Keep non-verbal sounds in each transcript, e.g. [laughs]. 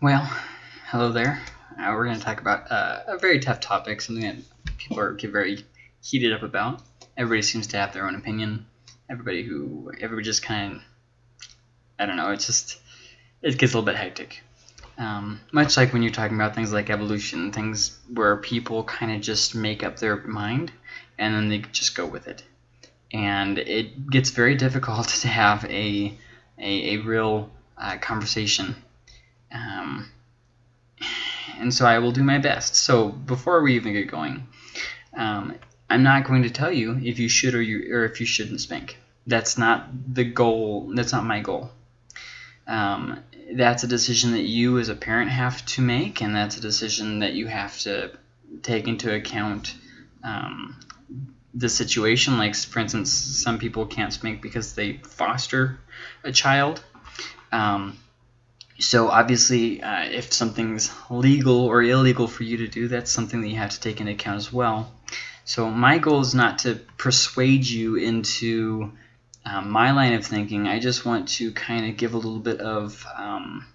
Well, hello there. Uh, we're going to talk about uh, a very tough topic, something that people are get very heated up about. Everybody seems to have their own opinion. Everybody who, everybody just kind of, I don't know, it's just, it gets a little bit hectic. Um, much like when you're talking about things like evolution, things where people kind of just make up their mind and then they just go with it. And it gets very [laughs] difficult to have a, a, a real uh, conversation um, and so I will do my best. So before we even get going, um, I'm not going to tell you if you should or you or if you shouldn't spank. That's not the goal. That's not my goal. Um, that's a decision that you as a parent have to make, and that's a decision that you have to take into account um, the situation. Like, for instance, some people can't spank because they foster a child. Um, so obviously, uh, if something's legal or illegal for you to do, that's something that you have to take into account as well. So my goal is not to persuade you into um, my line of thinking. I just want to kind of give a little bit of um,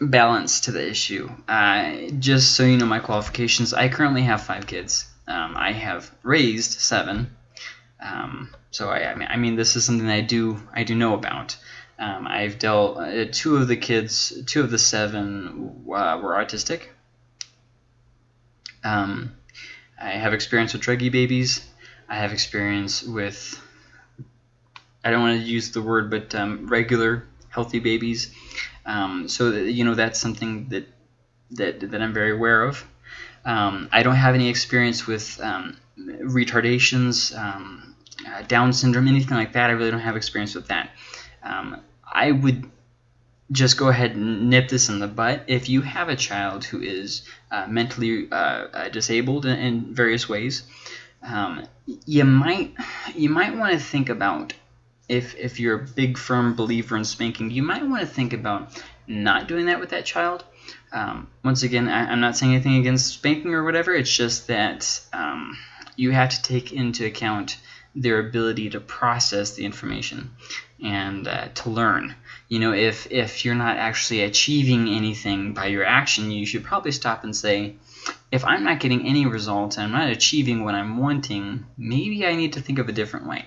balance to the issue. Uh, just so you know my qualifications, I currently have five kids. Um, I have raised seven. Um, so I, I mean, this is something I do I do know about. Um, I've dealt uh, two of the kids, two of the seven uh, were autistic. Um, I have experience with druggy babies. I have experience with, I don't want to use the word, but um, regular healthy babies. Um, so that, you know that's something that that that I'm very aware of. Um, I don't have any experience with um, retardations, uh, Down syndrome, anything like that. I really don't have experience with that um, I would just go ahead and nip this in the butt. If you have a child who is uh, mentally uh, uh disabled in, in, various ways, um, you might you might want to think about if if you're a big firm believer in spanking, you might want to think about not doing that with that child. Um, once again, I, am not saying anything against spanking or whatever. It's just that um, you have to take into account their ability to process the information and uh, to learn. You know, if, if you're not actually achieving anything by your action, you should probably stop and say, if I'm not getting any results and I'm not achieving what I'm wanting, maybe I need to think of a different way.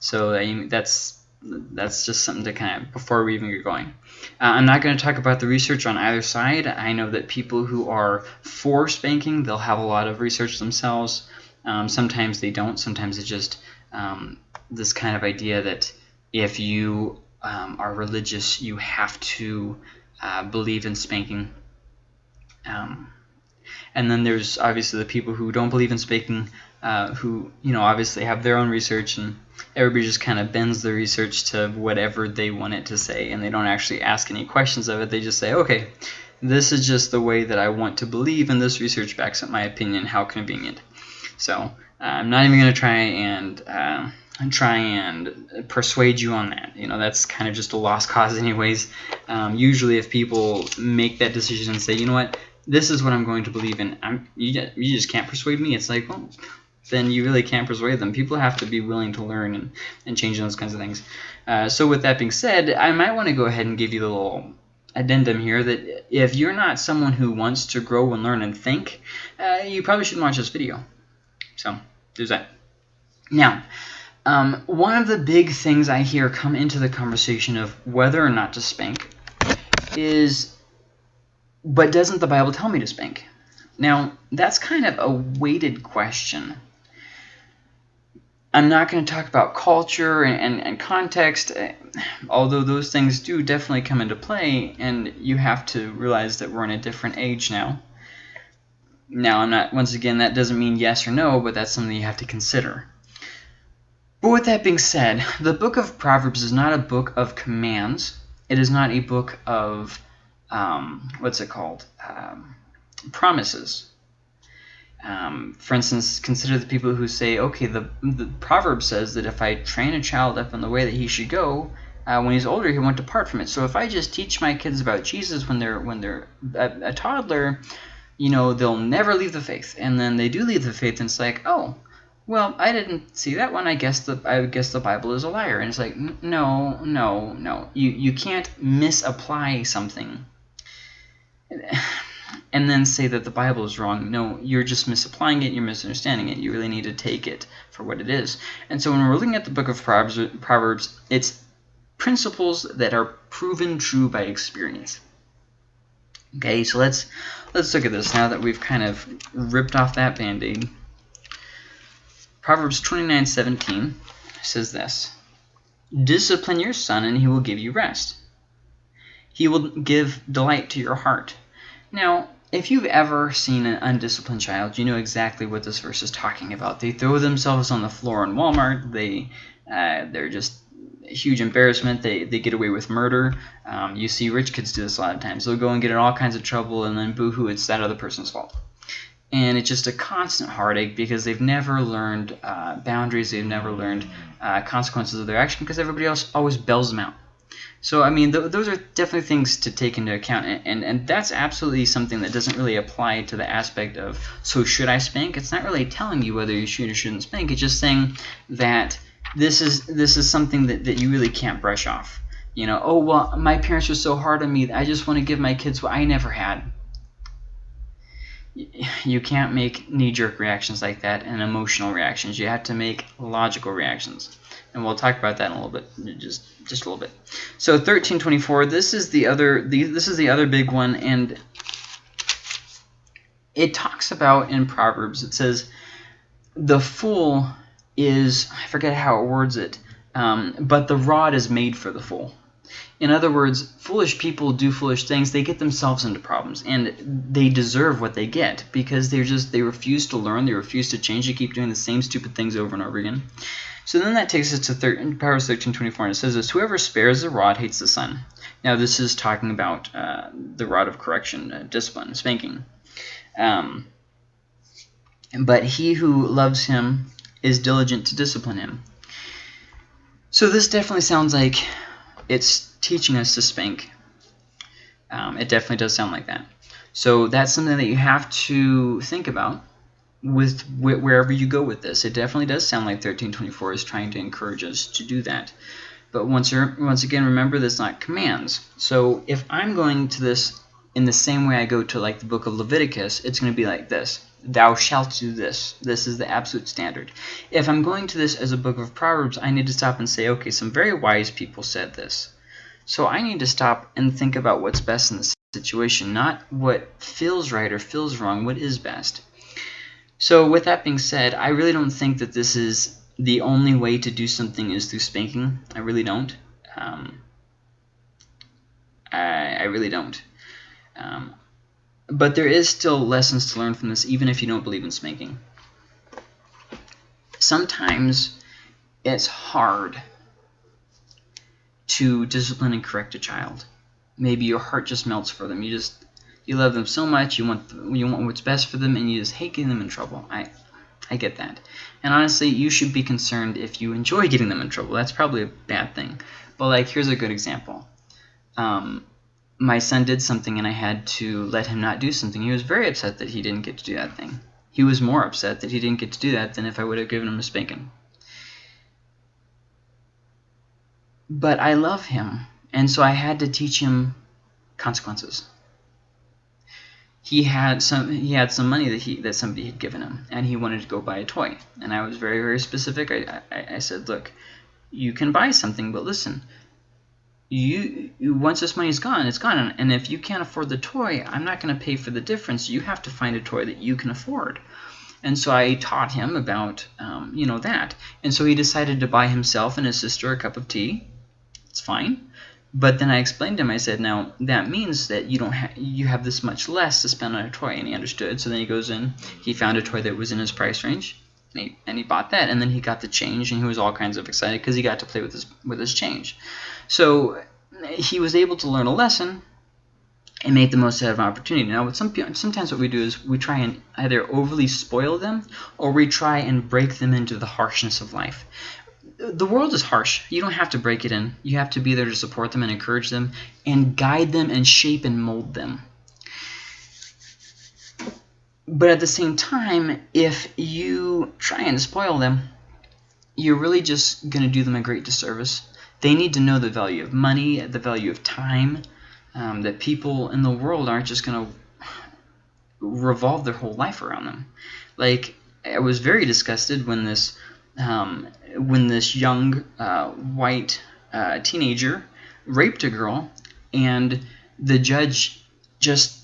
So uh, that's that's just something to kind of before we even get going. Uh, I'm not going to talk about the research on either side. I know that people who are for spanking, they'll have a lot of research themselves. Um, sometimes they don't. Sometimes it's just um, this kind of idea that if you um, are religious, you have to uh, believe in spanking. Um, and then there's obviously the people who don't believe in spanking, uh, who you know obviously have their own research, and everybody just kind of bends the research to whatever they want it to say, and they don't actually ask any questions of it. They just say, okay, this is just the way that I want to believe, and this research backs up my opinion. How convenient. So I'm not even going to try and uh, try and persuade you on that. You know, that's kind of just a lost cause [laughs] anyways. Um, usually if people make that decision and say, you know what, this is what I'm going to believe in, I'm, you, you just can't persuade me. It's like, well, then you really can't persuade them. People have to be willing to learn and, and change those kinds of things. Uh, so with that being said, I might want to go ahead and give you a little addendum here that if you're not someone who wants to grow and learn and think, uh, you probably shouldn't watch this video. So there's that. Now, um, one of the big things I hear come into the conversation of whether or not to spank is, but doesn't the Bible tell me to spank? Now, that's kind of a weighted question. I'm not going to talk about culture and, and, and, context, eh, although those things do definitely come into play, and you have to realize that we're in a different age now. Now, I'm not, once again, that doesn't mean yes or no, but that's something you have to consider. But with that being said, the book of Proverbs is not a book of commands. It is not a book of, um, what's it called, um, promises. Um, for instance, consider the people who say, okay, the, the proverb says that if I train a child up in the way that he should go, uh, when he's older, he won't depart from it. So if I just teach my kids about Jesus when they're when they're a, a toddler, you know, they'll never leave the faith. And then they do leave the faith, and it's like, oh, well, I didn't see that one. I guess the I guess the Bible is a liar. And it's like, no, no, no. You you can't misapply something [sighs] and then say that the Bible is wrong. No, you're just misapplying it. You're misunderstanding it. You really need to take it for what it is. And so when we're looking at the book of Proverbs, Proverbs it's principles that are proven true by experience. Okay, so let's let's look at this now that we've kind of ripped off that band-aid. Proverbs 29:17 says this: Discipline your son, and he will give you rest. He will give delight to your heart. Now, if you've ever seen an undisciplined child, you know exactly what this verse is talking about. They throw themselves on the floor in Walmart. They uh, they're just huge embarrassment. They, they get away with murder. Um, you see rich kids do this a lot of times. They'll go and get in all kinds of trouble, and then boo-hoo, it's that other person's fault and it's just a constant heartache because they've never learned uh, boundaries, they've never learned uh, consequences of their action because everybody else always bells them out. So I mean, th those are definitely things to take into account, and, and and that's absolutely something that doesn't really apply to the aspect of so should I spank? It's not really telling you whether you should or shouldn't spank. It's just saying that this is this is something that, that you really can't brush off. You know, oh well, my parents are so hard on me. I just want to give my kids what I never had you can't make knee-jerk reactions like that and emotional reactions. You have to make logical reactions. And we'll talk about that in a little bit, just just a little bit. So 1324, this is the other the, this is the other big one and it talks about in Proverbs, it says the fool is I forget how it words it, um, but the rod is made for the fool. In other words, foolish people do foolish things. They get themselves into problems, and they deserve what they get because they're just they refuse to learn, they refuse to change, they keep doing the same stupid things over and over again. So then that takes us to thir Proverbs 13:24, and it says this: Whoever spares the rod hates the son. Now this is talking about uh, the rod of correction, uh, discipline, spanking. Um, but he who loves him is diligent to discipline him. So this definitely sounds like it's teaching us to spank. Um, it definitely does sound like that. So that's something that you have to think about with wh wherever you go with this. It definitely does sound like 1324 is trying to encourage us to do that. But once, once again, remember that's not commands. So if I'm going to this in the same way I go to like the book of Leviticus, it's going to be like this. Thou shalt do this. This is the absolute standard. If I'm going to this as a book of Proverbs, I need to stop and say, okay, some very wise people said this. So I need to stop and think about what's best in the situation, not what feels right or feels wrong, what is best. So with that being said, I really don't think that this is the only way to do something is through spanking. I really don't. Um, I, I, really don't. Um, but there is still lessons to learn from this, even if you don't believe in spanking. Sometimes it's hard to discipline and correct a child. Maybe your heart just melts for them. You just you love them so much. You want you want what's best for them, and you just hate getting them in trouble. I I get that. And honestly, you should be concerned if you enjoy getting them in trouble. That's probably a bad thing. But like, here's a good example. Um, my son did something and I had to let him not do something. He was very upset that he didn't get to do that thing. He was more upset that he didn't get to do that than if I would have given him a spanking. But I love him, and so I had to teach him consequences. He had some he had some money that he that somebody had given him, and he wanted to go buy a toy. And I was very very specific. I I, I said, look, you can buy something, but listen, you, you once this money is gone, it's gone. And if you can't afford the toy, I'm not going to pay for the difference. You have to find a toy that you can afford. And so I taught him about, um, you know, that. And so he decided to buy himself and his sister a cup of tea it's fine. But then I explained to him, I said, now that means that you don't have you have this much less to spend on a toy, and he understood. So then he goes in, he found a toy that was in his price range, and he, and he bought that, and then he got the change, and he was all kinds of excited because he got to play with his with his change. So he was able to learn a lesson and make the most out of an opportunity. Now, with some sometimes what we do is we try and either overly spoil them or we try and break them into the harshness of life the world is harsh. You don't have to break it in. You have to be there to support them and encourage them and guide them and shape and mold them. But at the same time, if you try and spoil them, you're really just going to do them a great disservice. They need to know the value of money, the value of time, um, that people in the world aren't just going to revolve their whole life around them. Like, I was very disgusted when this um, when this young uh, white uh, teenager raped a girl, and the judge just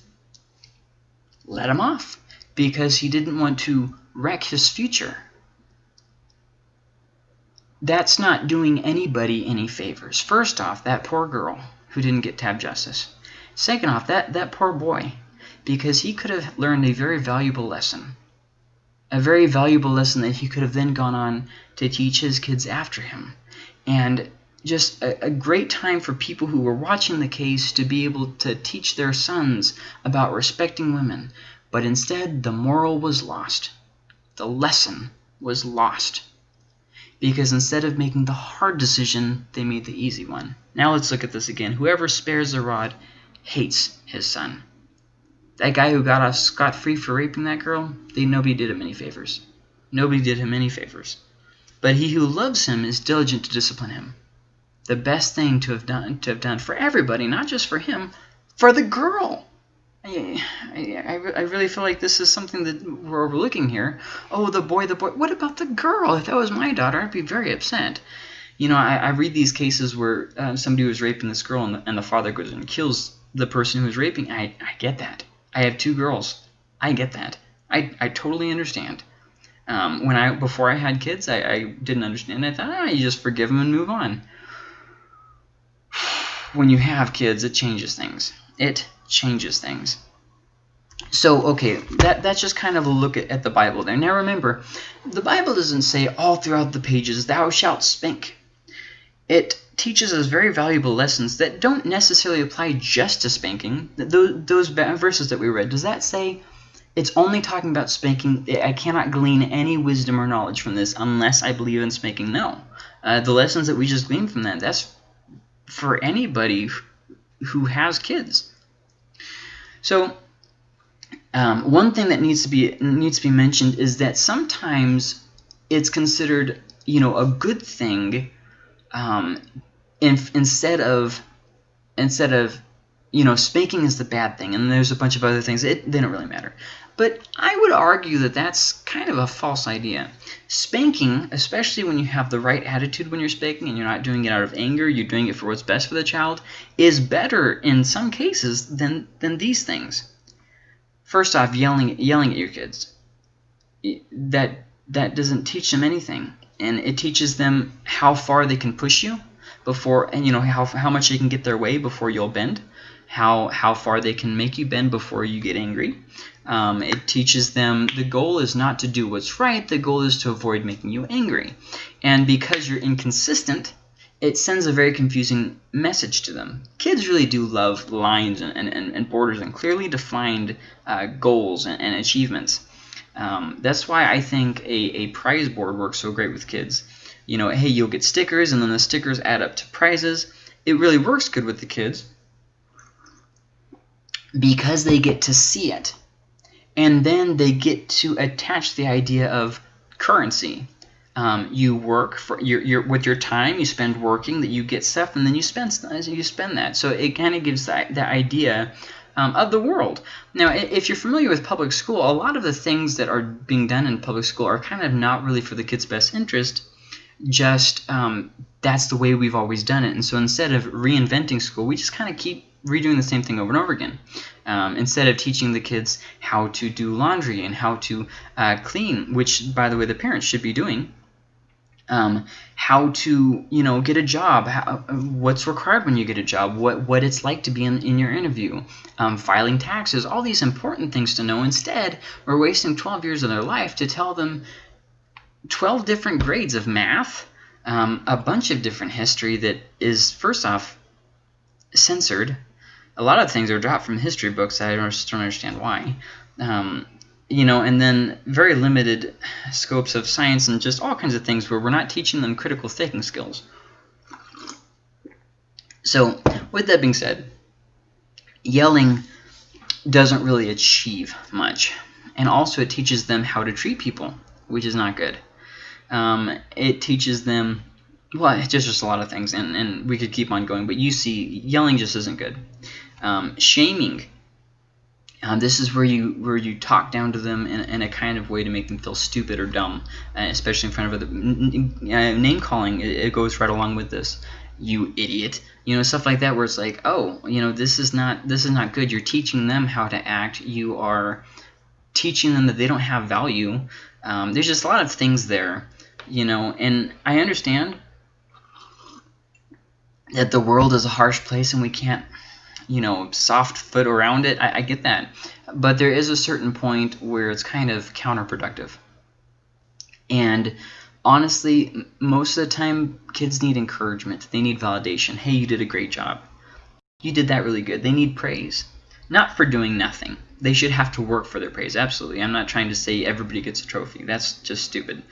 let him off because he didn't want to wreck his future. That's not doing anybody any favors. First off, that poor girl who didn't get tab justice. Second off, that, that poor boy, because he could have learned a very valuable lesson. A very valuable lesson that he could have then gone on to teach his kids after him. And just a, a, great time for people who were watching the case to be able to teach their sons about respecting women, but instead, the moral was lost. The lesson was lost. Because instead of making the hard decision, they made the easy one. Now let's look at this again. Whoever spares the rod hates his son. That guy who got off scot-free for raping that girl, they, nobody did him any favors. Nobody did him any favors. But he who loves him is diligent to discipline him. The best thing to have done to have done for everybody, not just for him, for the girl. I, I, I really feel like this is something that we're overlooking here. Oh, the boy, the boy. What about the girl? If that was my daughter, I'd be very upset. You know, I, I read these cases where uh, somebody was raping this girl and the, and the father goes and kills the person who was raping. I, I get that. I have two girls. I get that. I, I totally understand. Um, when I before I had kids, I, I didn't understand. I thought, ah, you just forgive them and move on. [sighs] When you have kids, it changes things. It changes things. So, okay, that, that's just kind of a look at, at the Bible there. Now remember, the Bible doesn't say all throughout the pages, thou shalt spank. It teaches us very valuable lessons that don't necessarily apply just to spanking. Those, those verses that we read, does that say it's only talking about spanking? I cannot glean any wisdom or knowledge from this unless I believe in spanking. No. Uh, the lessons that we just gleaned from that, that's for anybody who has kids. So um, one thing that needs to be needs to be mentioned is that sometimes it's considered you know a good thing um, in, instead of instead of you know spanking is the bad thing and there's a bunch of other things it they don't really matter but I would argue that that's kind of a false idea. Spanking, especially when you have the right attitude when you're spanking and you're not doing it out of anger, you're doing it for what's best for the child, is better in some cases than, than these things. First off, yelling, yelling at your kids. That, that doesn't teach them anything. And it teaches them how far they can push you before, and you know, how, how much they can get their way before you'll bend how how far they can make you bend before you get angry. Um, it teaches them the goal is not to do what's right, the goal is to avoid making you angry. And because you're inconsistent, it sends a very confusing message to them. Kids really do love lines and, and, and borders and clearly defined uh, goals and, and achievements. Um, that's why I think a, a prize board works so great with kids. You know, hey, you'll get stickers, and then the stickers add up to prizes. It really works good with the kids because they get to see it. And then they get to attach the idea of currency. Um, you work for your, your with your time you spend working that you get stuff and then you spend you spend that. So it kind of gives that, that idea um, of the world. Now if you're familiar with public school a lot of the things that are being done in public school are kind of not really for the kids best interest. Just um, that's the way we've always done it. And so instead of reinventing school we just kind of keep redoing the same thing over and over again. Um, instead of teaching the kids how to do laundry and how to uh, clean, which, by the way, the parents should be doing, um, how to, you know, get a job, how, what's required when you get a job, what, what it's like to be in, in your interview, um, filing taxes, all these important things to know. Instead, we're wasting 12 years of their life to tell them 12 different grades of math, um, a bunch of different history that is, first off, censored a lot of things are dropped from history books. I just don't understand why. Um, you know, and then very limited scopes of science and just all kinds of things where we're not teaching them critical thinking skills. So, with that being said, yelling doesn't really achieve much. and also it teaches them how to treat people, which is not good. Um, it teaches them, well, it's just, just a lot of things, and, and we could keep on going, but you see, yelling just isn't good. Um, shaming um, this is where you where you talk down to them in, in, a kind of way to make them feel stupid or dumb, uh, especially in front of other. Uh, name calling it, it, goes right along with this. You idiot, you know stuff like that where it's like, oh, you know this is not this is not good. You're teaching them how to act. You are teaching them that they don't have value. Um, there's just a lot of things there, you know, and I understand that the world is a harsh place and we can't you know, soft foot around it. I, I get that. But there is a certain point where it's kind of counterproductive. And honestly, most of the time, kids need encouragement. They need validation. Hey, you did a great job. You did that really good. They need praise. Not for doing nothing. They should have to work for their praise. Absolutely. I'm not trying to say everybody gets a trophy. That's just stupid.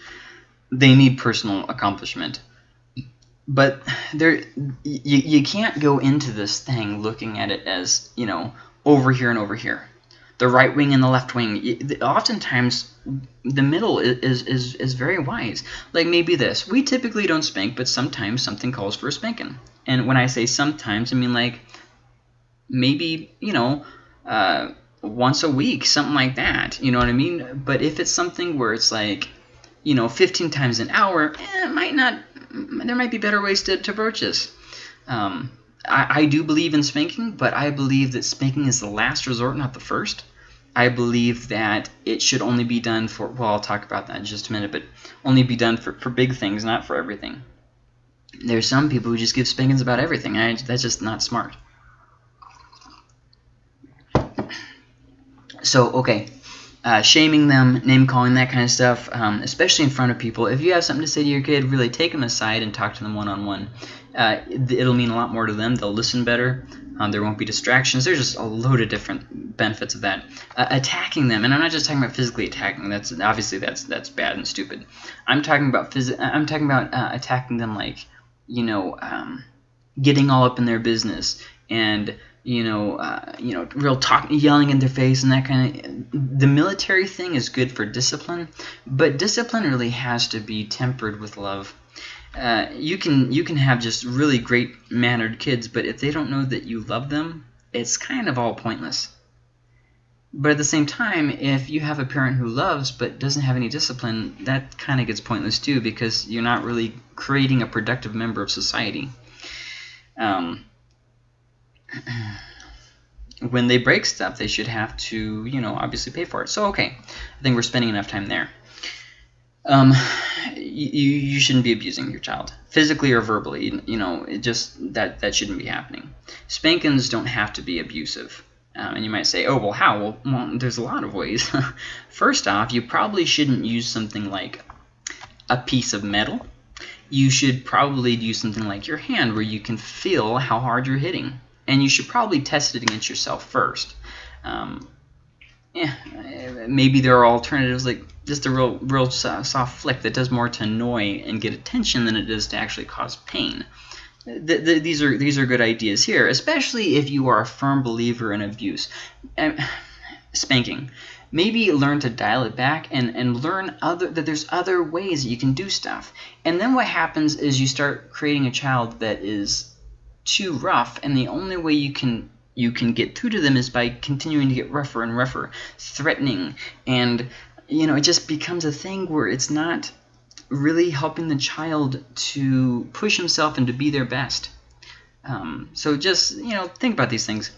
They need personal accomplishment but there you, you can't go into this thing looking at it as you know over here and over here. The right wing and the left wing. Oftentimes the middle is, is, is very wise. Like maybe this. We typically don't spank but sometimes something calls for a spanking. And when i say sometimes i mean like maybe you know uh, once a week something like that. You know what i mean? But if it's something where it's like you know 15 times an hour eh, it might not there might be better ways to, to approach this. Um, I, I do believe in spanking, but I believe that spanking is the last resort, not the first. I believe that it should only be done for, well, I'll talk about that in just a minute, but only be done for, for big things, not for everything. There's some people who just give spankings about everything. I, that's just not smart. So, okay, uh, shaming them, name calling, that kind of stuff, um, especially in front of people. If you have something to say to your kid, really take them aside and talk to them one on one. Uh, it'll mean a lot more to them. They'll listen better. Um, there won't be distractions. There's just a load of different benefits of that. Uh, attacking them, and I'm not just talking about physically attacking. That's obviously that's that's bad and stupid. I'm talking about phys- I'm talking about uh, attacking them like you know um, getting all up in their business and you know, uh, you know, real talk, yelling in their face and that kind of. The military thing is good for discipline, but discipline really has to be tempered with love. Uh, you can you can have just really great mannered kids, but if they don't know that you love them, it's kind of all pointless. But at the same time, if you have a parent who loves but doesn't have any discipline, that kind of gets pointless too because you're not really creating a productive member of society. Um, [clears throat] when they break stuff, they should have to, you know, obviously pay for it. So, okay, I think we're spending enough time there. Um, you, you shouldn't be abusing your child, physically or verbally. You know, it just that that shouldn't be happening. Spankings don't have to be abusive. Um, and you might say, oh, well, how? Well, well there's a lot of ways. [laughs] First off, you probably shouldn't use something like a piece of metal. You should probably use something like your hand where you can feel how hard you're hitting and you should probably test it against yourself first. Um, yeah, maybe there are alternatives like just a real, real soft flick that does more to annoy and get attention than it does to actually cause pain. The, the, these are these are good ideas here, especially if you are a firm believer in abuse. Um, spanking. Maybe learn to dial it back and, and learn other that there's other ways that you can do stuff. And then what happens is you start creating a child that is too rough, and the only way you can you can get through to them is by continuing to get rougher and rougher, threatening, and you know it just becomes a thing where it's not really helping the child to push himself and to be their best. Um, so just you know think about these things.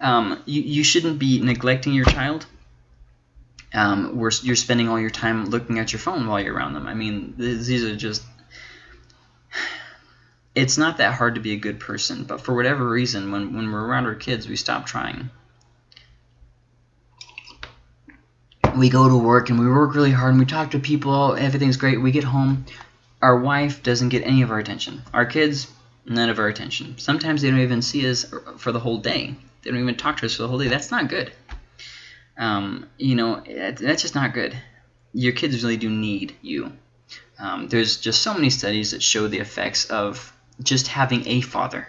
Um, you, you shouldn't be neglecting your child. Um, where you're spending all your time looking at your phone while you're around them. I mean, these are just it's not that hard to be a good person, but for whatever reason, when, when we're around our kids, we stop trying. We go to work and we work really hard and we talk to people, everything's great. We get home, our wife doesn't get any of our attention. Our kids, none of our attention. Sometimes they don't even see us for the whole day. They don't even talk to us for the whole day. That's not good. Um, you know, that's just not good. Your kids really do need you. Um, there's just so many studies that show the effects of just having a father.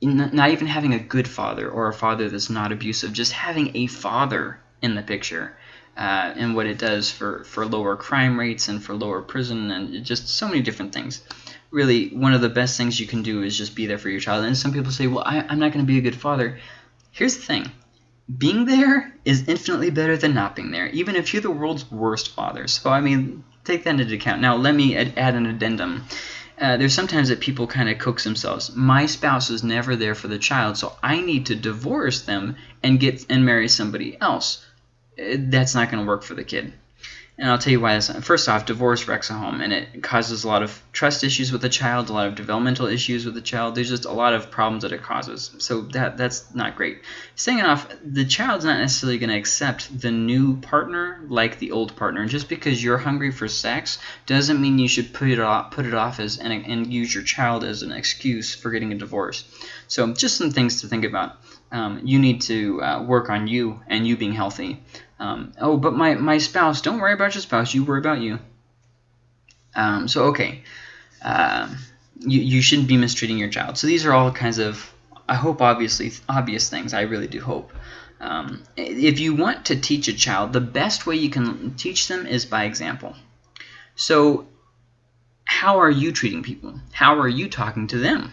Not even having a good father or a father that's not abusive, just having a father in the picture uh, and what it does for, for lower crime rates and for lower prison and just so many different things. Really, one of the best things you can do is just be there for your child. And some people say, well, I, I'm not going to be a good father. Here's the thing. Being there is infinitely better than not being there, even if you're the world's worst father. So, I mean, take that into account. Now, let me add, add an addendum. Uh, there's sometimes that people kind of coax themselves. My spouse is never there for the child, so I need to divorce them and get and marry somebody else. Uh, that's not going to work for the kid. And I'll tell you why this. First off, divorce wrecks a home, and it causes a lot of trust issues with the child, a lot of developmental issues with the child. There's just a lot of problems that it causes. So that that's not great. Second off, the child's not necessarily going to accept the new partner like the old partner. And just because you're hungry for sex doesn't mean you should put it off, put it off as and, and use your child as an excuse for getting a divorce. So just some things to think about. Um, you need to uh, work on you and you being healthy. Um, oh, but my, my spouse, don't worry about your spouse, you worry about you. Um, so, okay, uh, you, you shouldn't be mistreating your child. So these are all kinds of, I hope, obviously obvious things. I really do hope. Um, if you want to teach a child, the best way you can teach them is by example. So how are you treating people? How are you talking to them?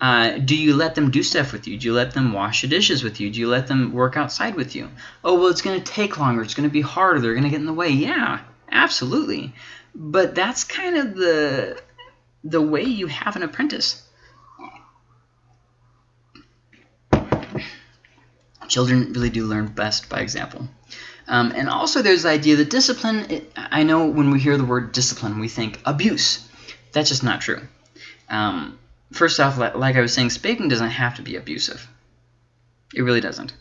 Uh, do you let them do stuff with you? Do you let them wash the dishes with you? Do you let them work outside with you? Oh, well, it's going to take longer. It's going to be harder. They're going to get in the way. Yeah, absolutely. But that's kind of the the way you have an apprentice. Children really do learn best by example. Um, and also there's the idea that discipline, it, I know when we hear the word discipline, we think abuse. That's just not true. Um, first off, like I was saying, spanking doesn't have to be abusive. It really doesn't.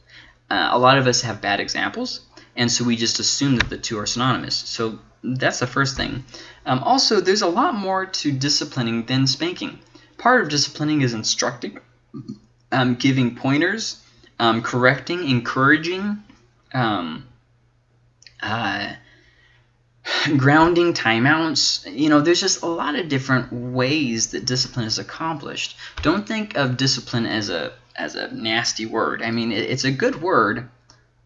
Uh, a lot of us have bad examples, and so we just assume that the two are synonymous. So that's the first thing. Um, also, there's a lot more to disciplining than spanking. Part of disciplining is instructing, um, giving pointers, um, correcting, encouraging, um, uh, [laughs] grounding timeouts you know there's just a lot of different ways that discipline is accomplished. Don't think of discipline as a as a nasty word. I mean it, it's a good word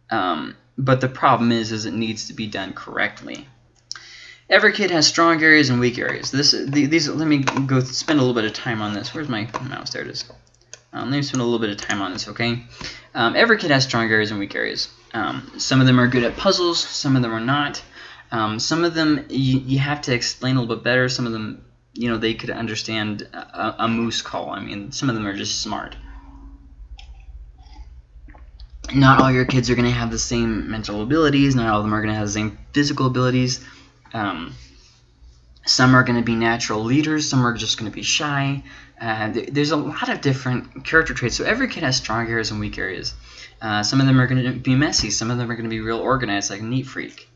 um, but the problem is is it needs to be done correctly. Every kid has strong areas and weak areas. This these let me go spend a little bit of time on this. Where's my mouse? There it is. Um, let me spend a little bit of time on this okay? Um, every kid has strong areas and weak areas. Um, some of them are good at puzzles some of them are not um, some of them you, you have to explain a little bit better. Some of them, you know, they could understand a, a moose call. I mean, some of them are just smart. Not all your kids are going to have the same mental abilities. Not all of them are going to have the same physical abilities. Um, some are going to be natural leaders. Some are just going to be shy. Uh, there's a lot of different character traits. So every kid has strong areas and weak areas. Uh, some of them are going to be messy. Some of them are going to be real organized, like a neat freak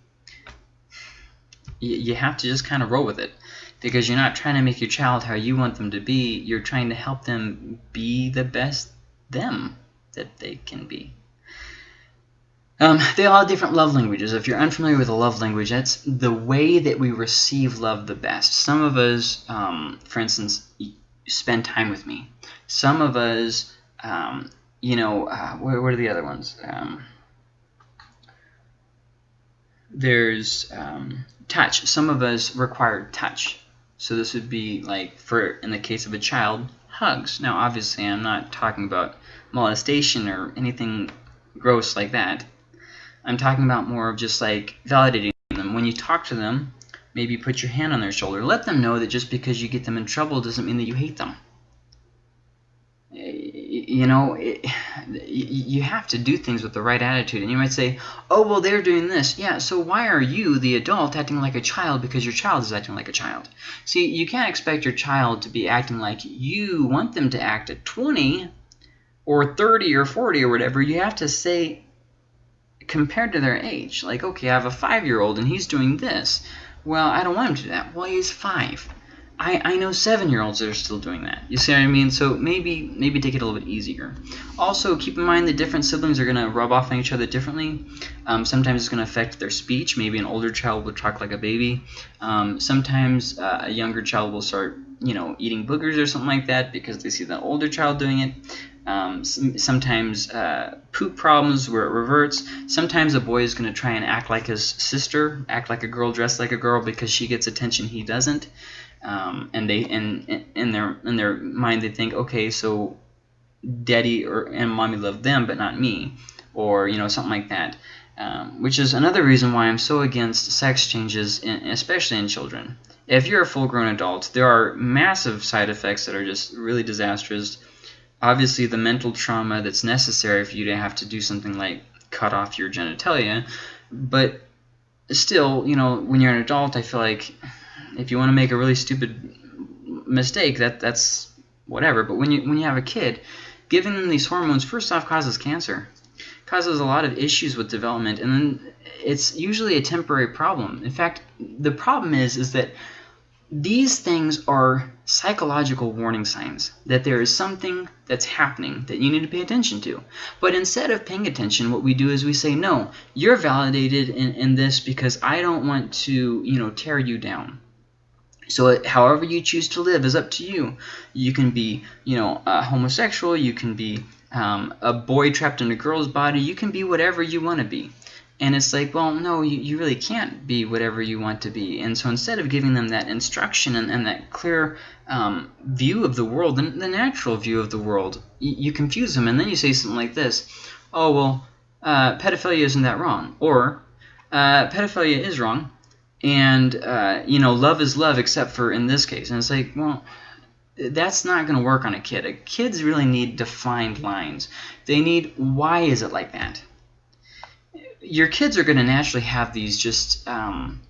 you have to just kind of roll with it because you're not trying to make your child how you want them to be. You're trying to help them be the best them that they can be. Um, they all have different love languages. If you're unfamiliar with a love language, that's the way that we receive love the best. Some of us, um, for instance, spend time with me. Some of us, um, you know, uh, what, what, are the other ones? Um, there's um, touch. Some of us require touch. So this would be like, for in the case of a child, hugs. Now, obviously, I'm not talking about molestation or anything gross like that. I'm talking about more of just like validating them. When you talk to them, maybe put your hand on their shoulder. Let them know that just because you get them in trouble doesn't mean that you hate them you know, it, [sighs] you have to do things with the right attitude. And you might say, oh, well, they're doing this. Yeah, so why are you, the adult, acting like a child because your child is acting like a child? See, you can't expect your child to be acting like you want them to act at 20 or 30 or 40 or whatever. You have to say, compared to their age, like, okay, I have a five-year-old and he's doing this. Well, I don't want him to do that. Well, he's five. I, I know seven-year-olds that are still doing that. You see what I mean? So maybe maybe take it a little bit easier. Also, keep in mind that different siblings are going to rub off on each other differently. Um, sometimes it's going to affect their speech. Maybe an older child will talk like a baby. Um, sometimes uh, a younger child will start you know, eating boogers or something like that because they see the older child doing it. Um, sometimes uh, poop problems where it reverts. Sometimes a boy is going to try and act like his sister, act like a girl, dress like a girl because she gets attention he doesn't. Um, and they in in their in their mind they think, okay, so daddy or and mommy love them but not me, or you know something like that. Um, which is another reason why I'm so against sex changes, in, especially in children. If you're a full-grown adult, there are massive side effects that are just really disastrous obviously the mental trauma that's necessary for you to have to do something like cut off your genitalia but still you know when you're an adult i feel like if you want to make a really stupid mistake that that's whatever but when you when you have a kid giving them these hormones first off causes cancer causes a lot of issues with development and then it's usually a temporary problem in fact the problem is is that these things are psychological warning signs that there is something that's happening that you need to pay attention to. But instead of paying attention, what we do is we say, no, you're validated in, in this because I don't want to, you know, tear you down. So however you choose to live is up to you. You can be, you know, a homosexual. You can be um, a boy trapped in a girl's body. You can be whatever you want to be. And it's like, well, no, you, you really can't be whatever you want to be. And so instead of giving them that instruction and, and that clear um, view of the world, the, the natural view of the world, you, you, confuse them. And then you say something like this, oh, well, uh, pedophilia isn't that wrong. Or uh, pedophilia is wrong. And, uh, you know, love is love except for in this case. And it's like, well, that's not going to work on a kid. Kids really need defined lines. They need, why is it like that? your kids are going to naturally have these just um,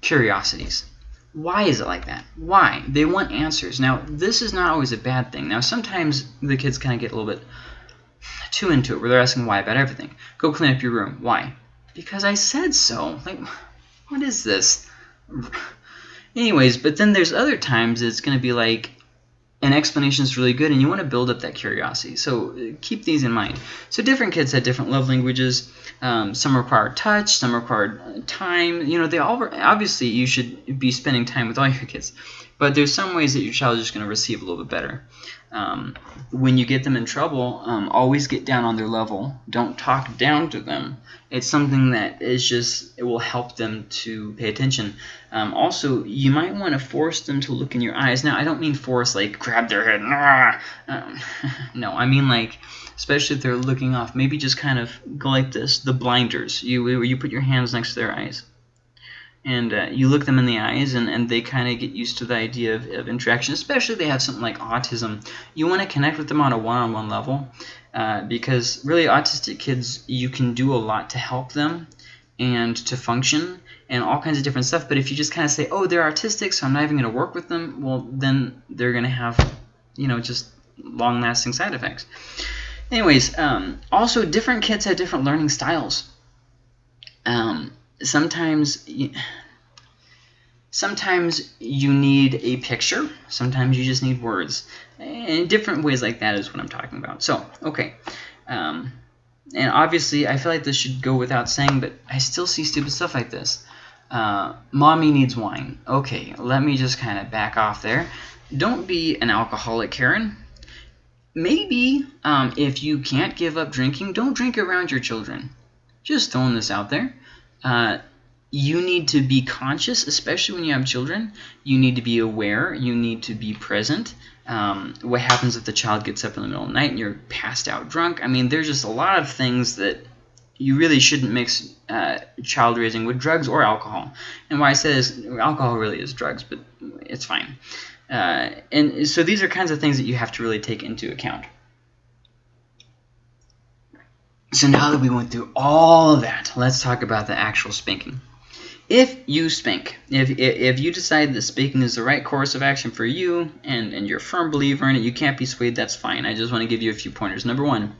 curiosities. Why is it like that? Why? They want answers. Now, this is not always a bad thing. Now, sometimes the kids kind of get a little bit too into it, where they're asking why about everything. Go clean up your room. Why? Because I said so. Like, what is this? Anyways, but then there's other times it's going to be like, an explanation is really good and you want to build up that curiosity. So keep these in mind. So different kids have different love languages. Um, some require touch, some require uh, time. You know, they all obviously you should be spending time with all your kids, but there's some ways that your child is just going to receive a little bit better. Um, when you get them in trouble, um, always get down on their level. Don't talk down to them. It's something that is just, it will help them to pay attention. Um, also, you might want to force them to look in your eyes. Now, I don't mean force like grab their head. Um, [laughs] no, I mean like, especially if they're looking off, maybe just kind of go like this, the blinders. You, you put your hands next to their eyes and uh, you look them in the eyes and, and they kind of get used to the idea of, of interaction especially if they have something like autism. You want to connect with them on a one-on-one -on -one level uh, because really autistic kids you can do a lot to help them and to function and all kinds of different stuff but if you just kind of say oh they're autistic so I'm not even going to work with them well then they're going to have you know just long-lasting side effects. Anyways um, also different kids have different learning styles. Um, sometimes sometimes you need a picture sometimes you just need words and different ways like that is what I'm talking about. So okay um, and obviously I feel like this should go without saying but I still see stupid stuff like this. Uh, mommy needs wine. Okay let me just kind of back off there. Don't be an alcoholic Karen. Maybe um, if you can't give up drinking don't drink around your children. Just throwing this out there uh, you need to be conscious, especially when you have children. You need to be aware. You need to be present. Um, what happens if the child gets up in the middle of the night and you're passed out drunk? I mean, there's just a lot of things that you really shouldn't mix uh, child raising with drugs or alcohol. And why I say this, alcohol really is drugs, but it's fine. Uh, and so these are kinds of things that you have to really take into account. So now that we went through all of that, let's talk about the actual spanking. If you spank, if, if you decide that spanking is the right course of action for you and, and you're a firm believer in it, you can't be swayed, that's fine. I just want to give you a few pointers. Number one,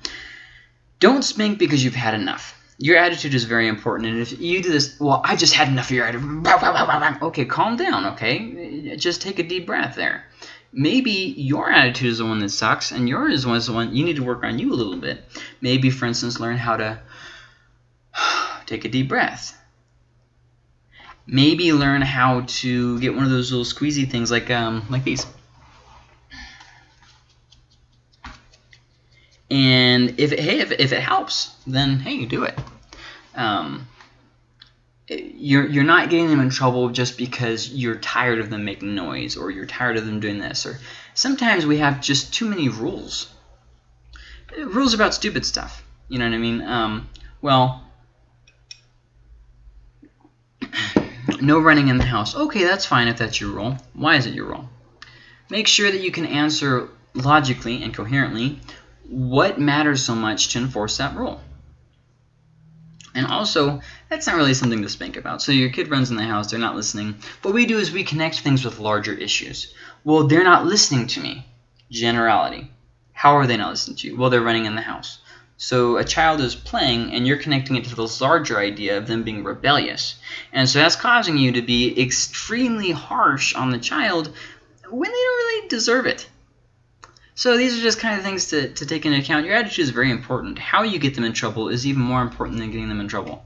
don't spank because you've had enough. Your attitude is very important, and if you do this, well, I just had enough of your attitude. Okay, calm down, okay? Just take a deep breath there maybe your attitude is the one that sucks and yours was the one you need to work on you a little bit. Maybe, for instance, learn how to [sighs] take a deep breath. Maybe learn how to get one of those little squeezy things like um, like these. And if it, hey, if, if it helps, then hey, do it. Um, you're you're not getting them in trouble just because you're tired of them making noise or you're tired of them doing this or sometimes we have just too many rules. Rules about stupid stuff you know what I mean? Um, well [coughs] no running in the house. Okay that's fine if that's your rule. Why is it your rule? Make sure that you can answer logically and coherently what matters so much to enforce that rule and also, that's not really something to spank about. So your kid runs in the house, they're not listening. What we do is we connect things with larger issues. Well, they're not listening to me. Generality. How are they not listening to you? Well, they're running in the house. So a child is playing, and you're connecting it to this larger idea of them being rebellious. And so that's causing you to be extremely harsh on the child when they don't really deserve it. So these are just kind of things to, to take into account. Your attitude is very important. How you get them in trouble is even more important than getting them in trouble.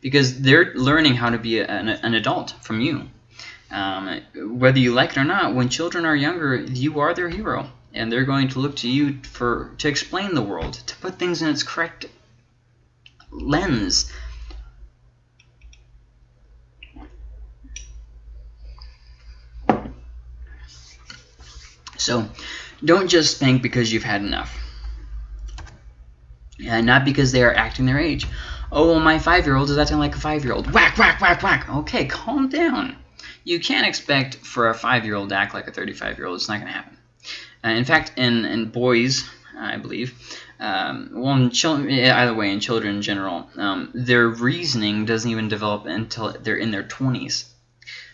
Because they're learning how to be an, an, adult from you. Um, whether you like it or not, when children are younger, you are their hero. And they're going to look to you for to explain the world, to put things in its correct lens. So, don't just spank because you've had enough. And not because they are acting their age. Oh, well, my five-year-old is acting like a five-year-old. Whack, whack, whack, whack. Okay, calm down. You can't expect for a five-year-old to act like a 35-year-old. It's not going to happen. Uh, in fact, in, in boys, I believe, um, well, in children, either way, in children in general, um, their reasoning doesn't even develop until they're in their 20s.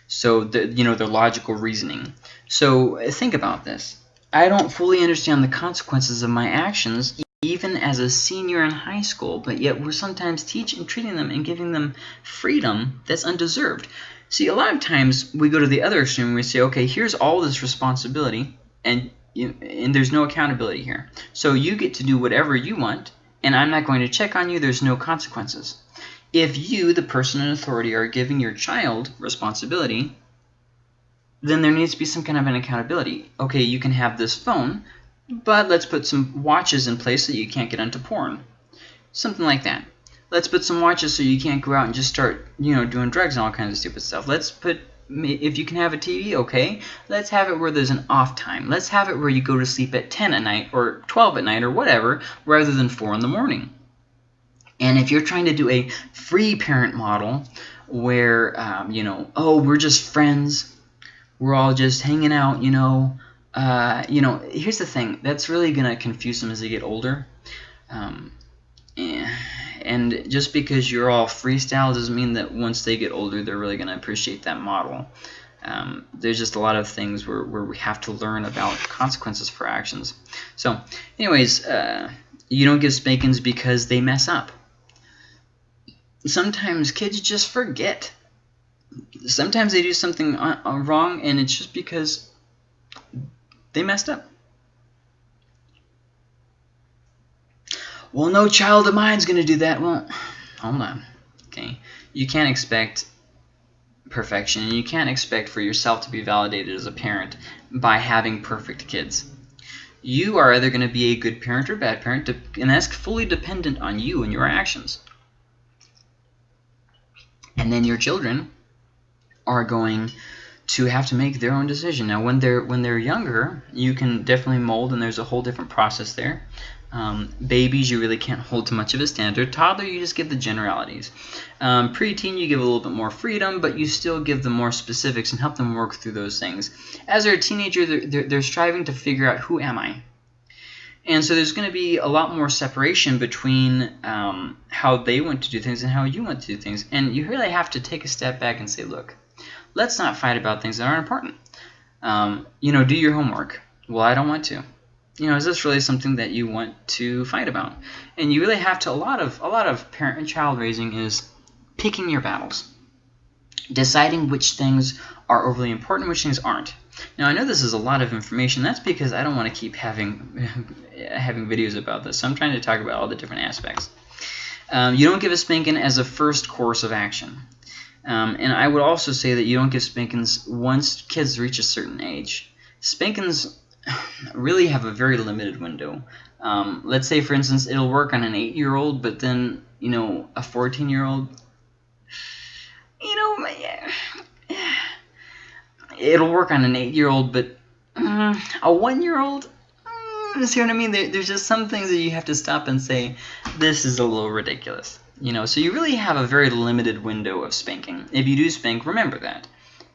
So, the, you know, their logical reasoning. So think about this. I don't fully understand the consequences of my actions even as a senior in high school, but yet we're sometimes teaching, treating them and giving them freedom that's undeserved. See, a lot of times we go to the other extreme and we say, okay, here's all this responsibility, and, and there's no accountability here. So you get to do whatever you want, and I'm not going to check on you. There's no consequences. If you, the person in authority, are giving your child responsibility, then there needs to be some kind of an accountability. Okay, you can have this phone, but let's put some watches in place so you can't get into porn. Something like that. Let's put some watches so you can't go out and just start, you know, doing drugs and all kinds of stupid stuff. Let's put, if you can have a TV, okay, let's have it where there's an off time. Let's have it where you go to sleep at 10 at night or 12 at night or whatever, rather than 4 in the morning. And if you're trying to do a free parent model where, um, you know, oh, we're just friends, we're all just hanging out, you know. Uh, you know, here's the thing. That's really going to confuse them as they get older. Um, and just because you're all freestyle doesn't mean that once they get older, they're really going to appreciate that model. Um, there's just a lot of things where, where we have to learn about consequences for actions. So, anyways, uh, you don't give spankings because they mess up. Sometimes kids just forget sometimes they do something uh, uh, wrong and it's just because they messed up. Well, no child of mine's going to do that. Well, hold on. Okay. You can't expect perfection and you can't expect for yourself to be validated as a parent by having perfect kids. You are either going to be a good parent or bad parent and that's fully dependent on you and your actions. And then your children are going to have to make their own decision. Now, when they're when they're younger, you can definitely mold, and there's a whole different process there. Um, babies, you really can't hold to much of a standard. Toddler, you just give the generalities. Um, preteen, you give a little bit more freedom, but you still give them more specifics and help them work through those things. As they're a teenager, they're, they're, they're striving to figure out who am I. And so there's going to be a lot more separation between um, how they want to do things and how you want to do things. And you really have to take a step back and say, look, let's not fight about things that aren't important. Um, you know, do your homework. Well, I don't want to. You know, is this really something that you want to fight about? And you really have to. A lot of a lot of parent and child raising is picking your battles, deciding which things are overly important, which things aren't. Now, I know this is a lot of information. That's because I don't want to keep having [laughs] having videos about this. So I'm trying to talk about all the different aspects. Um, you don't give a spanking as a first course of action. Um, and I would also say that you don't give spankings once kids reach a certain age. Spankings, [sighs] really have a very limited window. Um, let's say, for instance, it'll work on an eight-year-old, but then you know a fourteen-year-old. [sighs] You know, [sighs] it'll work on an eight-year-old, but uh, a one-year-old. Uh, see what I mean? There, there's just some things that you have to stop and say, this is a little ridiculous. You know, so you really have a very limited window of spanking. If you do spank, remember that.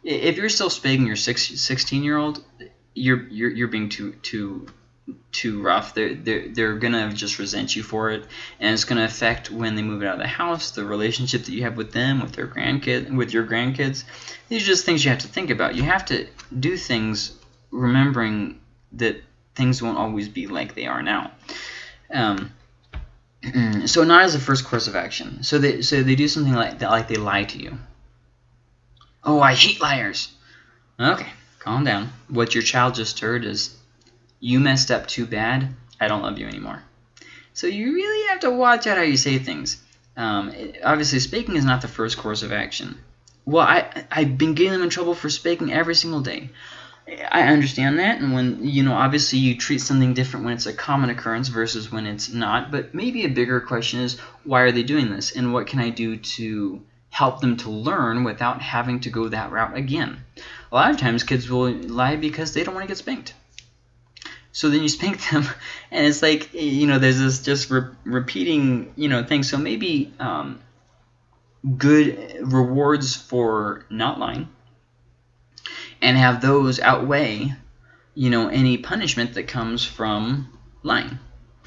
If you're still spanking your 16 year old, you're, you're, you're being too, too, too rough. They're, they're, they're going to just resent you for it. And it's going to affect when they move out of the house, the relationship that you have with them, with their grandkid, with your grandkids. These are just things you have to think about. You have to do things remembering that things won't always be like they are now. Um, so not as a first course of action. So they so they do something like that, like they lie to you. Oh, I hate liars. Okay, calm down. What your child just heard is, you messed up too bad. I don't love you anymore. So you really have to watch out how you say things. Um, it, obviously, speaking is not the first course of action. Well, I I've been getting them in trouble for spanking every single day. I understand that, and when, you know, obviously you treat something different when it's a common occurrence versus when it's not, but maybe a bigger question is, why are they doing this, and what can I do to help them to learn without having to go that route again? A lot of times kids will lie because they don't want to get spanked. So then you spank them, [laughs] and it's like, you know, there's this just re repeating, you know, thing. So maybe um, good rewards for not lying and have those outweigh, you know, any punishment that comes from lying.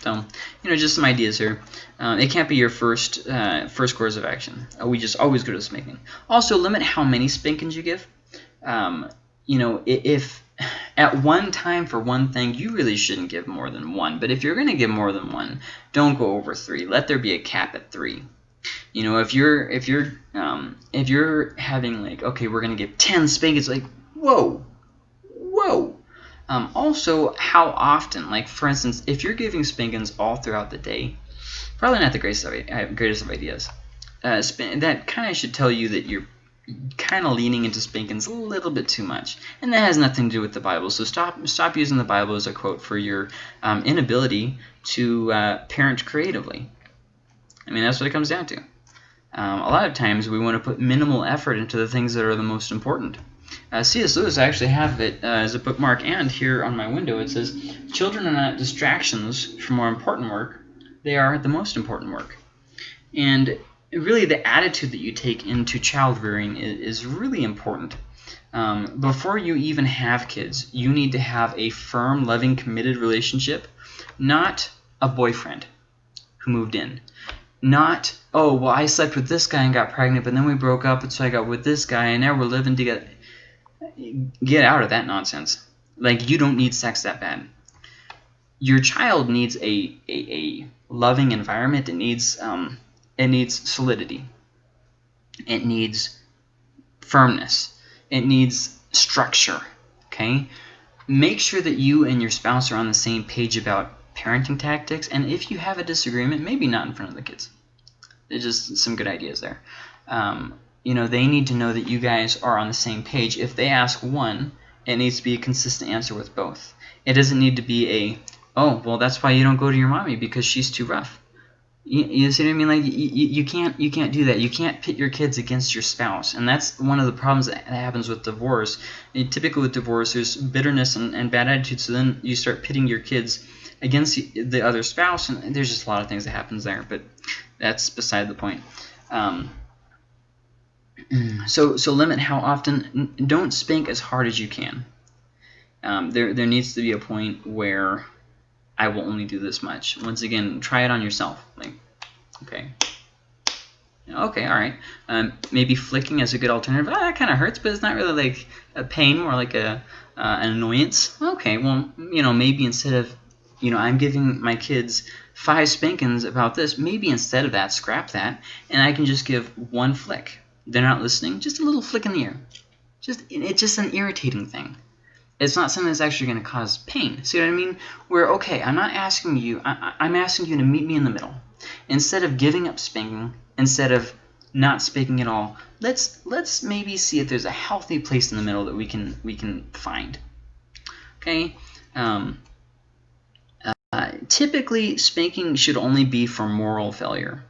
So, you know, just some ideas here. Um, it can't be your first uh, first course of action. Uh, we just always go to spanking. Also, limit how many spankings you give. Um, you know, if at one time for one thing, you really shouldn't give more than one. But if you're going to give more than one, don't go over three. Let there be a cap at three. You know, if you're if you're um, if you're having like okay, we're going to give ten spankings, like whoa, whoa. Um, also, how often, like for instance, if you're giving spankings all throughout the day, probably not the greatest of, uh, greatest of ideas. Uh, that kind of should tell you that you're kind of leaning into spankings a little bit too much. And that has nothing to do with the Bible. So stop stop using the Bible as a quote for your um, inability to uh, parent creatively. I mean, that's what it comes down to. Um, a lot of times we want to put minimal effort into the things that are the most important. Uh, C.S. Lewis, I actually have it uh, as a bookmark, and here on my window it says, Children are not distractions from more important work, they are the most important work. And really the attitude that you take into child rearing is, is really important. Um, before you even have kids, you need to have a firm, loving, committed relationship, not a boyfriend who moved in. Not, oh, well, I slept with this guy and got pregnant, but then we broke up, and so I got with this guy, and now we're living together get out of that nonsense. Like, you don't need sex that bad. Your child needs a, a, a loving environment. It needs, um, it needs solidity. It needs firmness. It needs structure, okay? Make sure that you and your spouse are on the same page about parenting tactics, and if you have a disagreement, maybe not in front of the kids. There's just some good ideas there. Um, you know, they need to know that you guys are on the same page. If they ask one, it needs to be a consistent answer with both. It doesn't need to be a, oh, well, that's why you don't go to your mommy because she's too rough. You, you see what I mean? Like you, you can't you can't do that. You can't pit your kids against your spouse, and that's one of the problems that happens with divorce. And typically with divorce, there's bitterness and, and bad attitude. So then you start pitting your kids against the other spouse, and there's just a lot of things that happens there. But that's beside the point. Um, so so limit how often. Don't spank as hard as you can. Um, there there needs to be a point where I will only do this much. Once again, try it on yourself. Like, okay. Okay, all right. Um, maybe flicking is a good alternative. Ah, that kind of hurts, but it's not really like a pain, more like a uh, an annoyance. Okay, well, you know, maybe instead of, you know, I'm giving my kids five spankings about this, maybe instead of that, scrap that, and I can just give one flick they're not listening, just a little flick in the ear. Just It's just an irritating thing. It's not something that's actually going to cause pain. See what I mean? Where, okay, I'm not asking you, I, I'm asking you to meet me in the middle. Instead of giving up spanking, instead of not spanking at all, let's let's maybe see if there's a healthy place in the middle that we can we can find. Okay, Um, uh, typically, spanking should only be for moral failure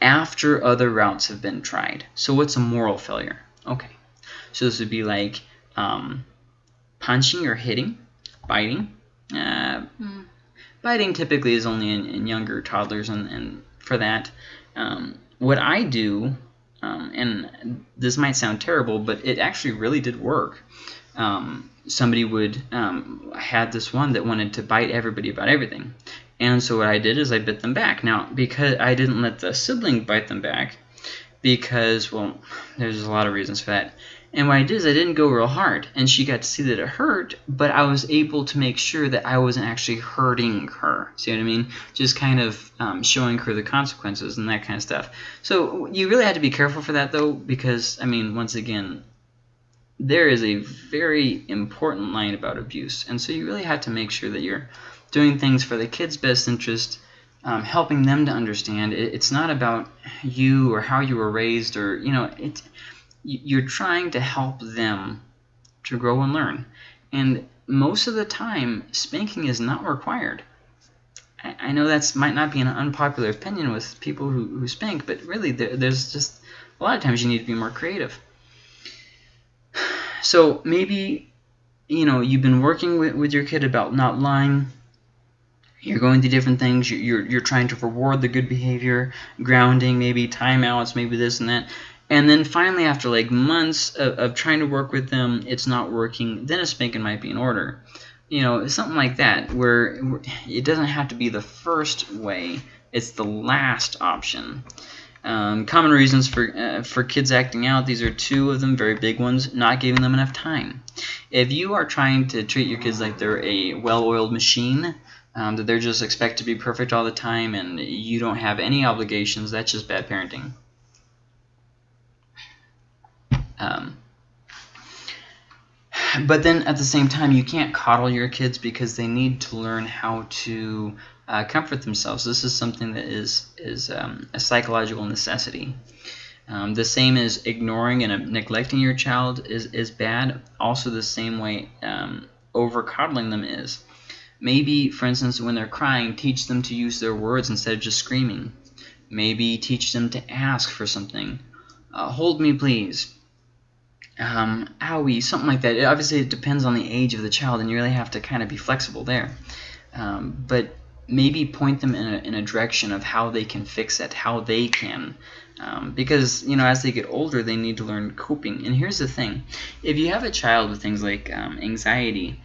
after other routes have been tried. So what's a moral failure? Okay, so this would be like um, punching or hitting, biting. Uh, mm. Biting typically is only in, in younger toddlers, and, and for that, um, what I do, um, and this might sound terrible, but it actually really did work. Um, somebody would um, had this one that wanted to bite everybody about everything, and so what I did is I bit them back. Now, because I didn't let the sibling bite them back, because, well, there's a lot of reasons for that. And what I did is I didn't go real hard, and she got to see that it hurt, but I was able to make sure that I wasn't actually hurting her. See what I mean? Just kind of um, showing her the consequences and that kind of stuff. So you really had to be careful for that, though, because, I mean, once again, there is a very important line about abuse, and so you really had to make sure that you're doing things for the kid's best interest, um, helping them to understand. It, it's not about you or how you were raised or, you know, it, you're trying to help them to grow and learn. And most of the time, spanking is not required. I, I know that might not be an unpopular opinion with people who, who spank, but really there, there's just a lot of times you need to be more creative. [sighs] So maybe, you know, you've been working with, with your kid about not lying, you're going through different things. You're, you're trying to reward the good behavior, grounding, maybe timeouts, maybe this and that. And then finally, after like months of, of trying to work with them, it's not working. Then a spanking might be in order. You know, something like that, where it doesn't have to be the first way. It's the last option. Um, common reasons for uh, for kids acting out. These are two of them, very big ones. Not giving them enough time. If you are trying to treat your kids like they're a well-oiled machine, um, that they're just expect to be perfect all the time and you don't have any obligations, that's just bad parenting. Um, but then at the same time, you can't coddle your kids because they need to learn how to uh, comfort themselves. This is something that is, is um, a psychological necessity. Um, the same as ignoring and neglecting your child is, is bad. Also the same way um, over coddling them is. Maybe, for instance, when they're crying, teach them to use their words instead of just screaming. Maybe teach them to ask for something. Uh, hold me, please. Um, owie, something like that. It, obviously, it depends on the age of the child, and you really have to kind of be flexible there. Um, but maybe point them in a, in a direction of how they can fix it, how they can. Um, because, you know, as they get older, they need to learn coping. And here's the thing. If you have a child with things like um, anxiety,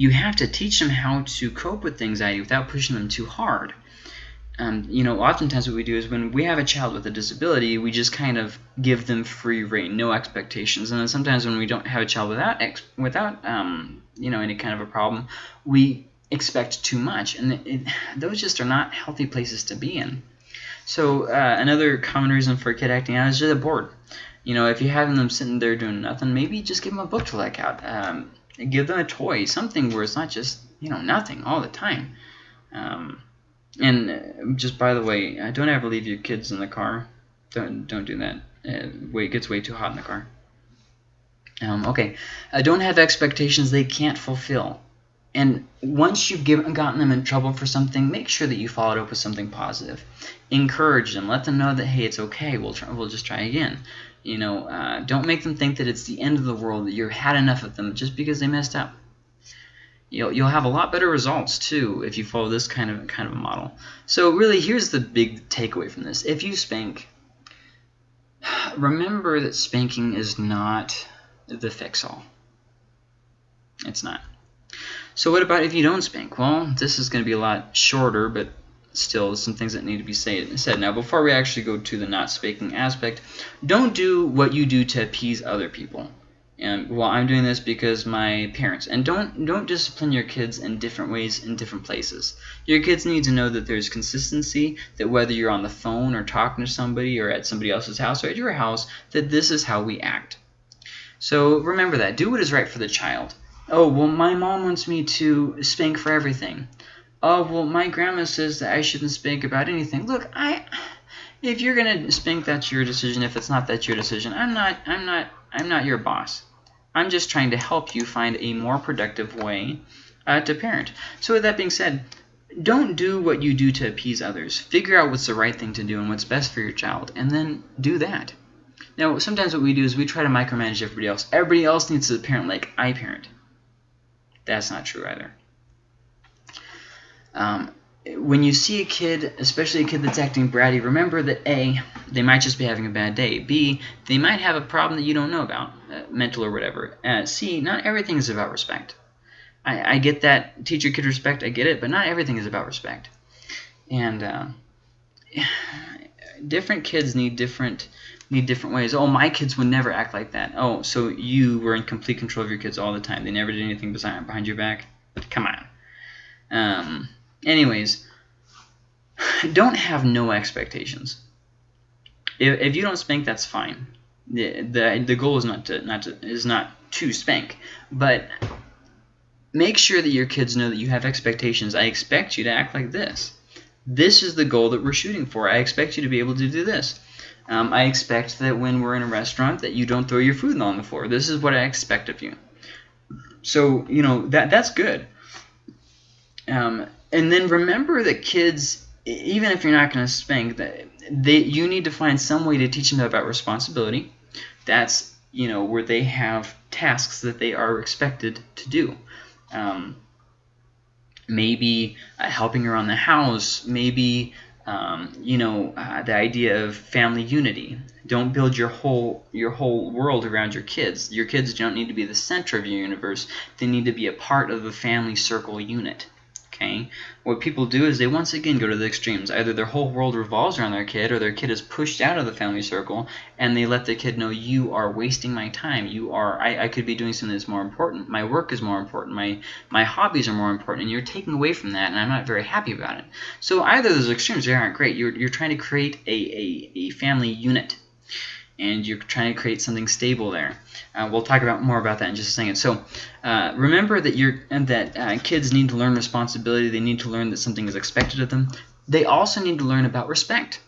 you have to teach them how to cope with anxiety without pushing them too hard. Um, you know, oftentimes what we do is when we have a child with a disability, we just kind of give them free reign, no expectations. And then sometimes when we don't have a child without without um, you know any kind of a problem, we expect too much, and it, it, those just are not healthy places to be in. So uh, another common reason for a kid acting out is just bored. You know, if you're having them sitting there doing nothing, maybe just give them a book to like out. Um, give them a toy, something where it's not just you know nothing all the time. Um, and uh, just by the way, don't ever leave your kids in the car. Don't don't do that. Uh, it gets way too hot in the car. Um, okay, don't have expectations they can't fulfill. And once you've given, gotten them in trouble for something, make sure that you follow it up with something positive. Encourage them. Let them know that, hey, it's okay. We'll, try, we'll just try again. You know, uh, don't make them think that it's the end of the world, that you've had enough of them just because they messed up. You'll, you'll have a lot better results, too, if you follow this kind of, kind of a model. So really, here's the big takeaway from this. If you spank, [sighs] remember that spanking is not the fix-all. It's not. So what about if you don't spank? Well, this is going to be a lot shorter, but still some things that need to be say, said. Now, before we actually go to the not spanking aspect, don't do what you do to appease other people. And well, I'm doing this because my parents. And don't don't discipline your kids in different ways in different places. Your kids need to know that there's consistency, that whether you're on the phone or talking to somebody or at somebody else's house or at your house, that this is how we act. So remember that. Do what is right for the child. Oh, well, my mom wants me to spank for everything oh, well, my grandma says that I shouldn't spank about anything. Look, I, if you're gonna spank, that's your decision. If it's not, that's your decision. I'm not, I'm not, I'm not your boss. I'm just trying to help you find a more productive way uh, to parent. So with that being said, don't do what you do to appease others. Figure out what's the right thing to do and what's best for your child, and then do that. Now, sometimes what we do is we try to micromanage everybody else. Everybody else needs to parent like I parent. That's not true either. Um, when you see a kid, especially a kid that's acting bratty, remember that A, they might just be having a bad day. B, they might have a problem that you don't know about, uh, mental or whatever. Uh, C, not everything is about respect. I, I get that teacher kid respect, I get it, but not everything is about respect. And uh, [sighs] different kids need different need different ways. Oh, my kids would never act like that. Oh, so you were in complete control of your kids all the time. They never did anything behind your back. Come on. Um, anyways, [sighs] don't have no expectations. If, if you don't spank, that's fine. The, the, the goal is not to not to is not to spank, but make sure that your kids know that you have expectations. I expect you to act like this. This is the goal that we're shooting for. I expect you to be able to do this. Um, I expect that when we're in a restaurant that you don't throw your food on the floor. This is what I expect of you. So, you know, that that's good. Um, and then remember that kids, even if you're not going to spank, that they you need to find some way to teach them about responsibility. That's you know where they have tasks that they are expected to do. Um, maybe uh, helping around the house, maybe um, you know uh, the idea of family unity. Don't build your whole your whole world around your kids. Your kids don't need to be the center of your universe. They need to be a part of the family circle unit okay? What people do is they once again go to the extremes. Either their whole world revolves around their kid or their kid is pushed out of the family circle and they let the kid know you are wasting my time. You are I, I could be doing something that's more important. My work is more important. My my hobbies are more important and you're taking away from that and I'm not very happy about it. So either those extremes they aren't great. You're, you're trying to create a, a, a family unit and you're trying to create something stable there. Uh, we'll talk about more about that in just a second. So uh, remember that you're that uh, kids need to learn responsibility. They need to learn that something is expected of them. They also need to learn about respect.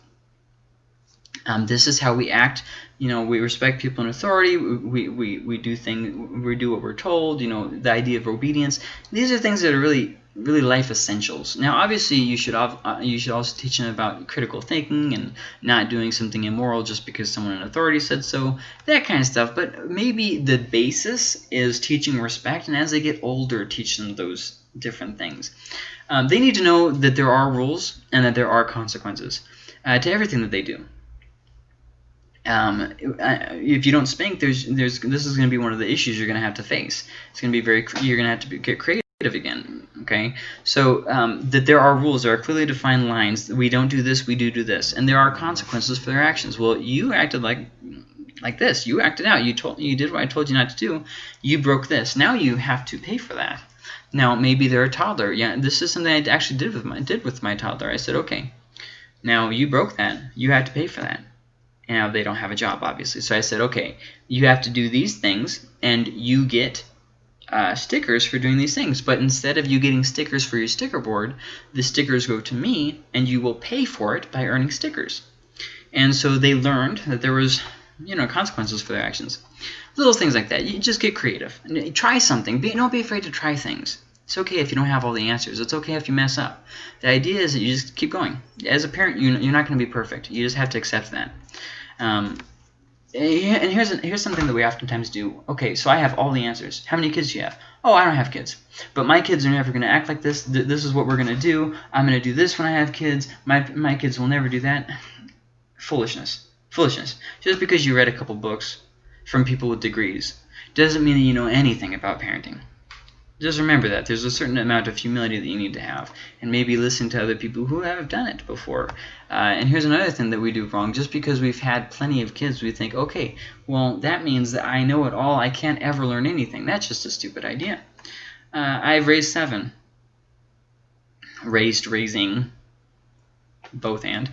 Um, this is how we act. You know, we respect people in authority. We, we, we do thing we do what we're told. You know, the idea of obedience. These are things that are really really life essentials. Now, obviously, you should uh, you should also teach them about critical thinking and not doing something immoral just because someone in authority said so, that kind of stuff. But maybe the basis is teaching respect, and as they get older, teach them those different things. Um, they need to know that there are rules and that there are consequences uh, to everything that they do. Um, if you don't spank, there's, there's, this is going to be one of the issues you're going to have to face. It's going to be very, you're going to have to be, get creative again. Okay, so um, that there are rules, there are clearly defined lines. We don't do this, we do do this, and there are consequences for their actions. Well, you acted like like this. You acted out. You told you did what I told you not to do. You broke this. Now you have to pay for that. Now maybe they're a toddler. Yeah, this is something I actually did with my did with my toddler. I said, okay, now you broke that. You have to pay for that. Now they don't have a job, obviously. So I said, okay, you have to do these things, and you get uh, stickers for doing these things. But instead of you getting stickers for your sticker board, the stickers go to me, and you will pay for it by earning stickers. And so they learned that there was, you know, consequences for their actions. Little things like that. You just get creative. Try something. Be, don't be afraid to try things. It's okay if you don't have all the answers. It's okay if you mess up. The idea is that you just keep going. As a parent, you, you're not going to be perfect. You just have to accept that. Um, and here's here's something that we oftentimes do. Okay, so I have all the answers. How many kids do you have? Oh, I don't have kids. But my kids are never going to act like this. This is what we're going to do. I'm going to do this when I have kids. My my kids will never do that. [sighs] Foolishness. Foolishness. Just because you read a couple books from people with degrees doesn't mean that you know anything about parenting. Just remember that. There's a certain amount of humility that you need to have. And maybe listen to other people who have done it before. Uh, and here's another thing that we do wrong. Just because we've had plenty of kids, we think, okay, well, that means that I know it all. I can't ever learn anything. That's just a stupid idea. Uh, I've raised seven. Raised, raising, both and.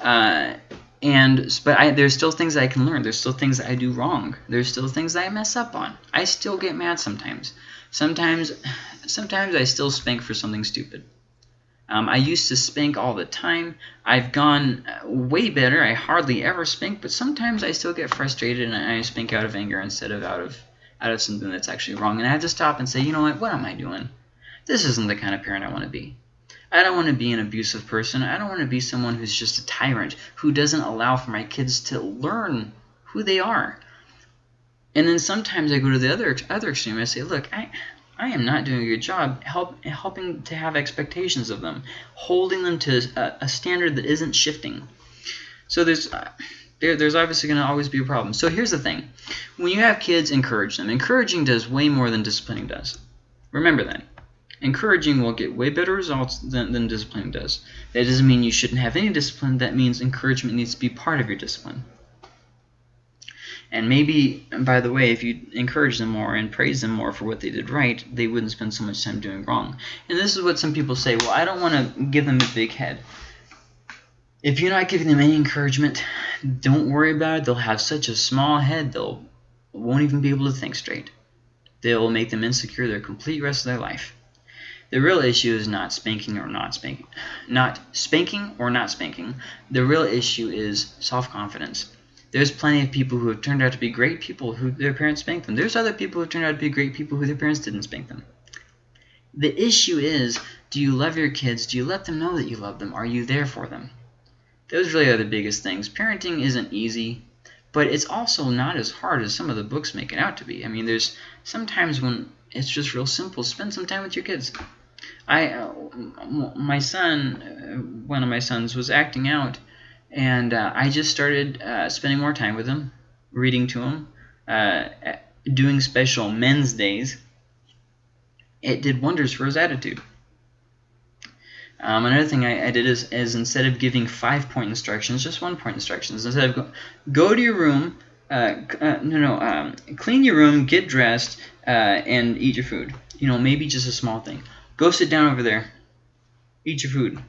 Uh, and but I, there's still things I can learn. There's still things I do wrong. There's still things I mess up on. I still get mad sometimes. Sometimes, sometimes I still spank for something stupid. Um, I used to spank all the time. I've gone uh, way better. I hardly ever spank, but sometimes I still get frustrated and I spank out of anger instead of out of out of something that's actually wrong. And I have to stop and say, you know what? What am I doing? this isn't the kind of parent I want to be. I don't want to be an abusive person. I don't want to be someone who's just a tyrant who doesn't allow for my kids to learn who they are. And then sometimes I go to the other other extreme. I say, look, I I am not doing a good job help, helping to have expectations of them, holding them to a, a standard that isn't shifting. So there's uh, there, there's obviously going to always be a problem. So here's the thing. When you have kids, encourage them. Encouraging does way more than disciplining does. Remember that. Encouraging will get way better results than, than disciplining does. That doesn't mean you shouldn't have any discipline. That means encouragement needs to be part of your discipline. And maybe, by the way, if you encourage them more and praise them more for what they did right, they wouldn't spend so much time doing wrong. And this is what some people say, well, I don't want to give them a big head. If you're not giving them any encouragement, don't worry about it. They'll have such a small head, they'll won't even be able to think straight. They'll make them insecure their complete rest of their life. The real issue is not spanking or not spanking. Not spanking or not spanking. The real issue is self-confidence. There's plenty of people who have turned out to be great people who their parents spanked them. There's other people who turned out to be great people who their parents didn't spank them. The issue is, do you love your kids? Do you let them know that you love them? Are you there for them? Those really are the biggest things. Parenting isn't easy, but it's also not as hard as some of the books make it out to be. I mean, there's sometimes when it's just real simple. Spend some time with your kids. I, uh, my son, uh, one of my sons was acting out, and uh, I just started uh, spending more time with him, reading to him, uh, doing special men's days. It did wonders for his attitude. Um, another thing I, I did is, is, instead of giving five-point instructions, just one-point instructions. Instead of go, go to your room, uh, uh, no, no, um, clean your room, get dressed, uh, and eat your food. You know, maybe just a small thing. Go sit down over there. Eat your food.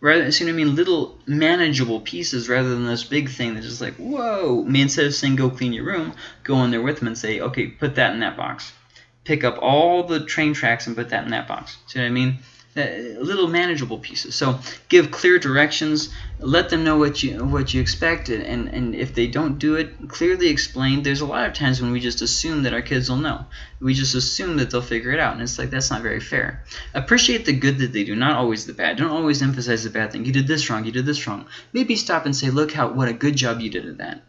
Rather, see what I mean? Little manageable pieces rather than this big thing that's just like, whoa. I mean, instead of saying go clean your room, go in there with them and say, okay, put that in that box. Pick up all the train tracks and put that in that box. See what I mean? Uh, little manageable pieces. So give clear directions, let them know what you what you expect, and, and if they don't do it, clearly explain. There's a lot of times when we just assume that our kids will know. We just assume that they'll figure it out, and it's like that's not very fair. Appreciate the good that they do, not always the bad. Don't always emphasize the bad thing. You did this wrong, you did this wrong. Maybe stop and say, look how what a good job you did at that.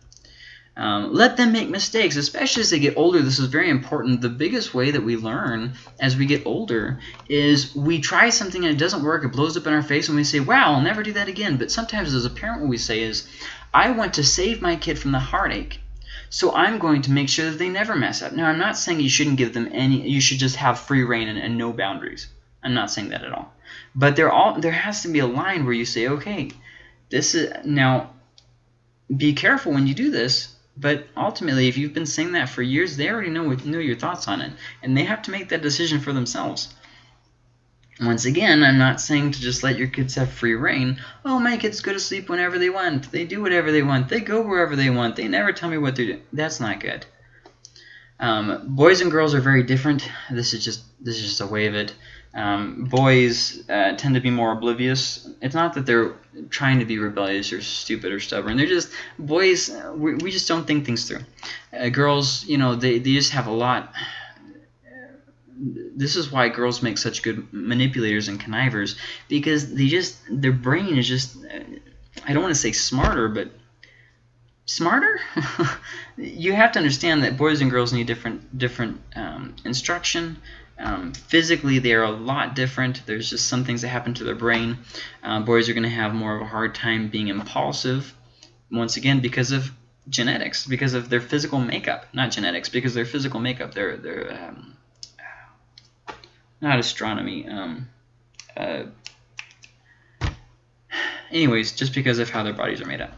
Um, let them make mistakes, especially as they get older. This is very important. The biggest way that we learn as we get older is we try something and it doesn't work. It blows up in our face and we say, wow, I'll never do that again. But sometimes as a parent what we say is, I want to save my kid from the heartache. So I'm going to make sure that they never mess up. Now, I'm not saying you shouldn't give them any, you should just have free reign and, and no boundaries. I'm not saying that at all. But there all there has to be a line where you say, okay, this is, now, be careful when you do this but ultimately, if you've been saying that for years, they already know, know your thoughts on it. And they have to make that decision for themselves. Once again, I'm not saying to just let your kids have free reign. Oh, my kids go to sleep whenever they want. They do whatever they want. They go wherever they want. They never tell me what they're doing. That's not good. Um, boys and girls are very different. This is just this is just a way of it. Um, boys uh, tend to be more oblivious. It's not that they're trying to be rebellious or stupid or stubborn. They're just boys. We, we just don't think things through. Uh, girls, you know, they they just have a lot. This is why girls make such good manipulators and connivers because they just their brain is just. I don't want to say smarter, but smarter. [laughs] you have to understand that boys and girls need different different um, instruction. Um, physically, they are a lot different. There's just some things that happen to their brain. Uh, boys are going to have more of a hard time being impulsive, once again, because of genetics, because of their physical makeup. Not genetics, because their physical makeup. They're, um, not astronomy. Um, uh, anyways, just because of how their bodies are made up.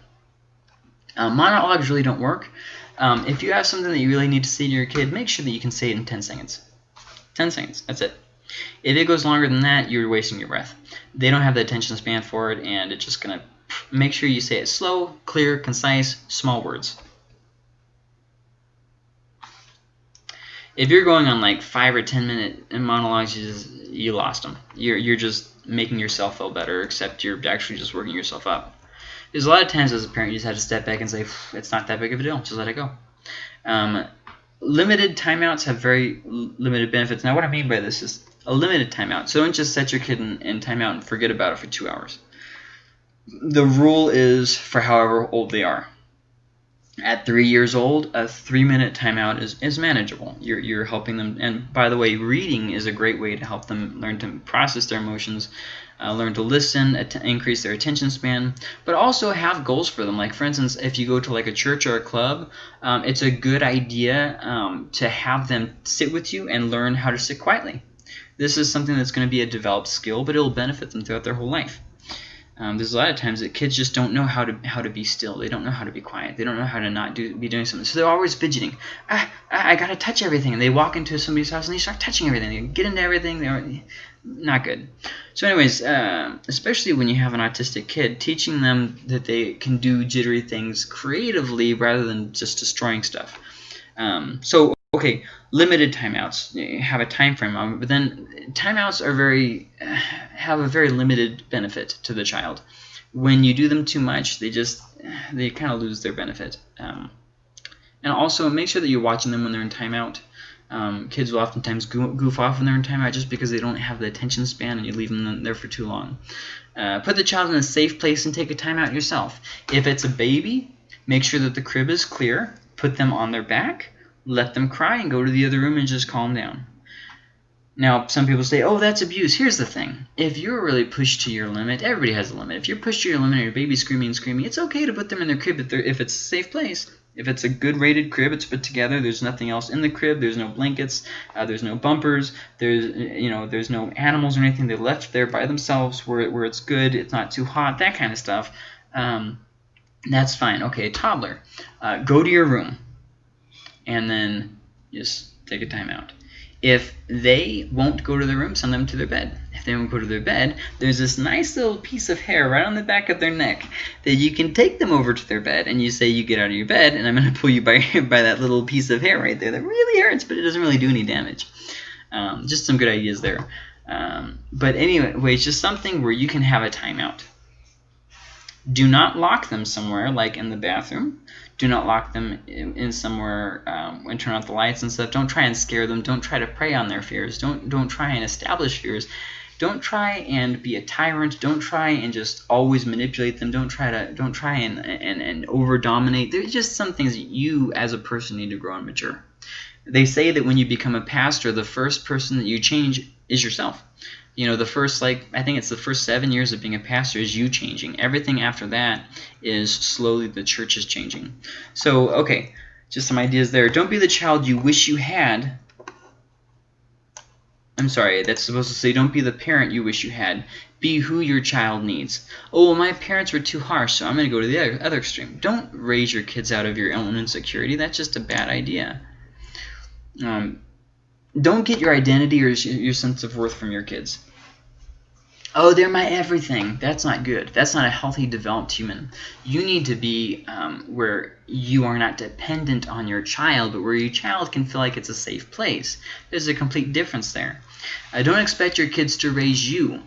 Uh, monologues really don't work. Um, if you have something that you really need to say to your kid, make sure that you can say it in 10 seconds. 10 seconds. That's it. If it goes longer than that, you're wasting your breath. They don't have the attention span for it, and it's just going to make sure you say it slow, clear, concise, small words. If you're going on like 5 or 10 minute monologues, you, just, you lost them. You're, you're just making yourself feel better, except you're actually just working yourself up. There's a lot of times as a parent you just have to step back and say, it's not that big of a deal, just let it go. Um, limited timeouts have very limited benefits. Now, what I mean by this is a limited timeout. So don't just set your kid in, in timeout and forget about it for two hours. The rule is for however old they are. At three years old, a three-minute timeout is, is manageable. You're, you're helping them. And by the way, reading is a great way to help them learn to process their emotions, uh, learn to listen, increase their attention span, but also have goals for them. Like, for instance, if you go to like a church or a club, um, it's a good idea um, to have them sit with you and learn how to sit quietly. This is something that's going to be a developed skill, but it will benefit them throughout their whole life. Um, there's a lot of times that kids just don't know how to how to be still. They don't know how to be quiet. They don't know how to not do be doing something. So they're always fidgeting. Ah, ah, I gotta touch everything. And they walk into somebody's house and they start touching everything. They get into everything. They're not good. So, anyways, uh, especially when you have an autistic kid, teaching them that they can do jittery things creatively rather than just destroying stuff. Um, so okay, limited timeouts. Have a time frame, um, but then timeouts are very [sighs] have a very limited benefit to the child. When you do them too much, they just they kind of lose their benefit. Um, and also make sure that you're watching them when they're in timeout. Um, kids will oftentimes goof off when they're in timeout just because they don't have the attention span and you leave them there for too long. Uh, put the child in a safe place and take a timeout yourself. If it's a baby, make sure that the crib is clear. Put them on their back let them cry and go to the other room and just calm down. Now, some people say, oh, that's abuse. Here's the thing. If you're really pushed to your limit, everybody has a limit. If you're pushed to your limit and your baby's screaming and screaming, it's okay to put them in their crib if, if it's a safe place. If it's a good rated crib, it's put together. There's nothing else in the crib. There's no blankets. Uh, there's no bumpers. There's you know there's no animals or anything. They left there by themselves where where it's good. It's not too hot. That kind of stuff. Um, that's fine. Okay, toddler, uh, go to your room and then just take a timeout. If they won't go to their room, send them to their bed. If they won't go to their bed, there's this nice little piece of hair right on the back of their neck that you can take them over to their bed and you say you get out of your bed and I'm going to pull you by, [laughs] by that little piece of hair right there that really hurts but it doesn't really do any damage. Um, just some good ideas there. Um, but anyway, it's just something where you can have a timeout. Do not lock them somewhere, like in the bathroom. Do not lock them in, in somewhere um, and turn off the lights and stuff. Don't try and scare them. Don't try to prey on their fears. Don't don't try and establish fears. Don't try and be a tyrant. Don't try and just always manipulate them. Don't try to don't try and and, and over dominate. There's just some things that you as a person need to grow and mature. They say that when you become a pastor, the first person that you change is yourself you know the first like i think it's the first seven years of being a pastor is you changing. Everything after that is slowly the church is changing. So okay just some ideas there. Don't be the child you wish you had. I'm sorry that's supposed to say don't be the parent you wish you had. Be who your child needs. Oh well, my parents were too harsh so i'm going to go to the other, other extreme. Don't raise your kids out of your own insecurity. That's just a bad idea. Um, don't get your identity or your sense of worth from your kids. Oh, they're my everything. That's not good. That's not a healthy, developed human. You need to be um, where you are not dependent on your child, but where your child can feel like it's a safe place. There's a complete difference there. Uh, don't expect your kids to raise you.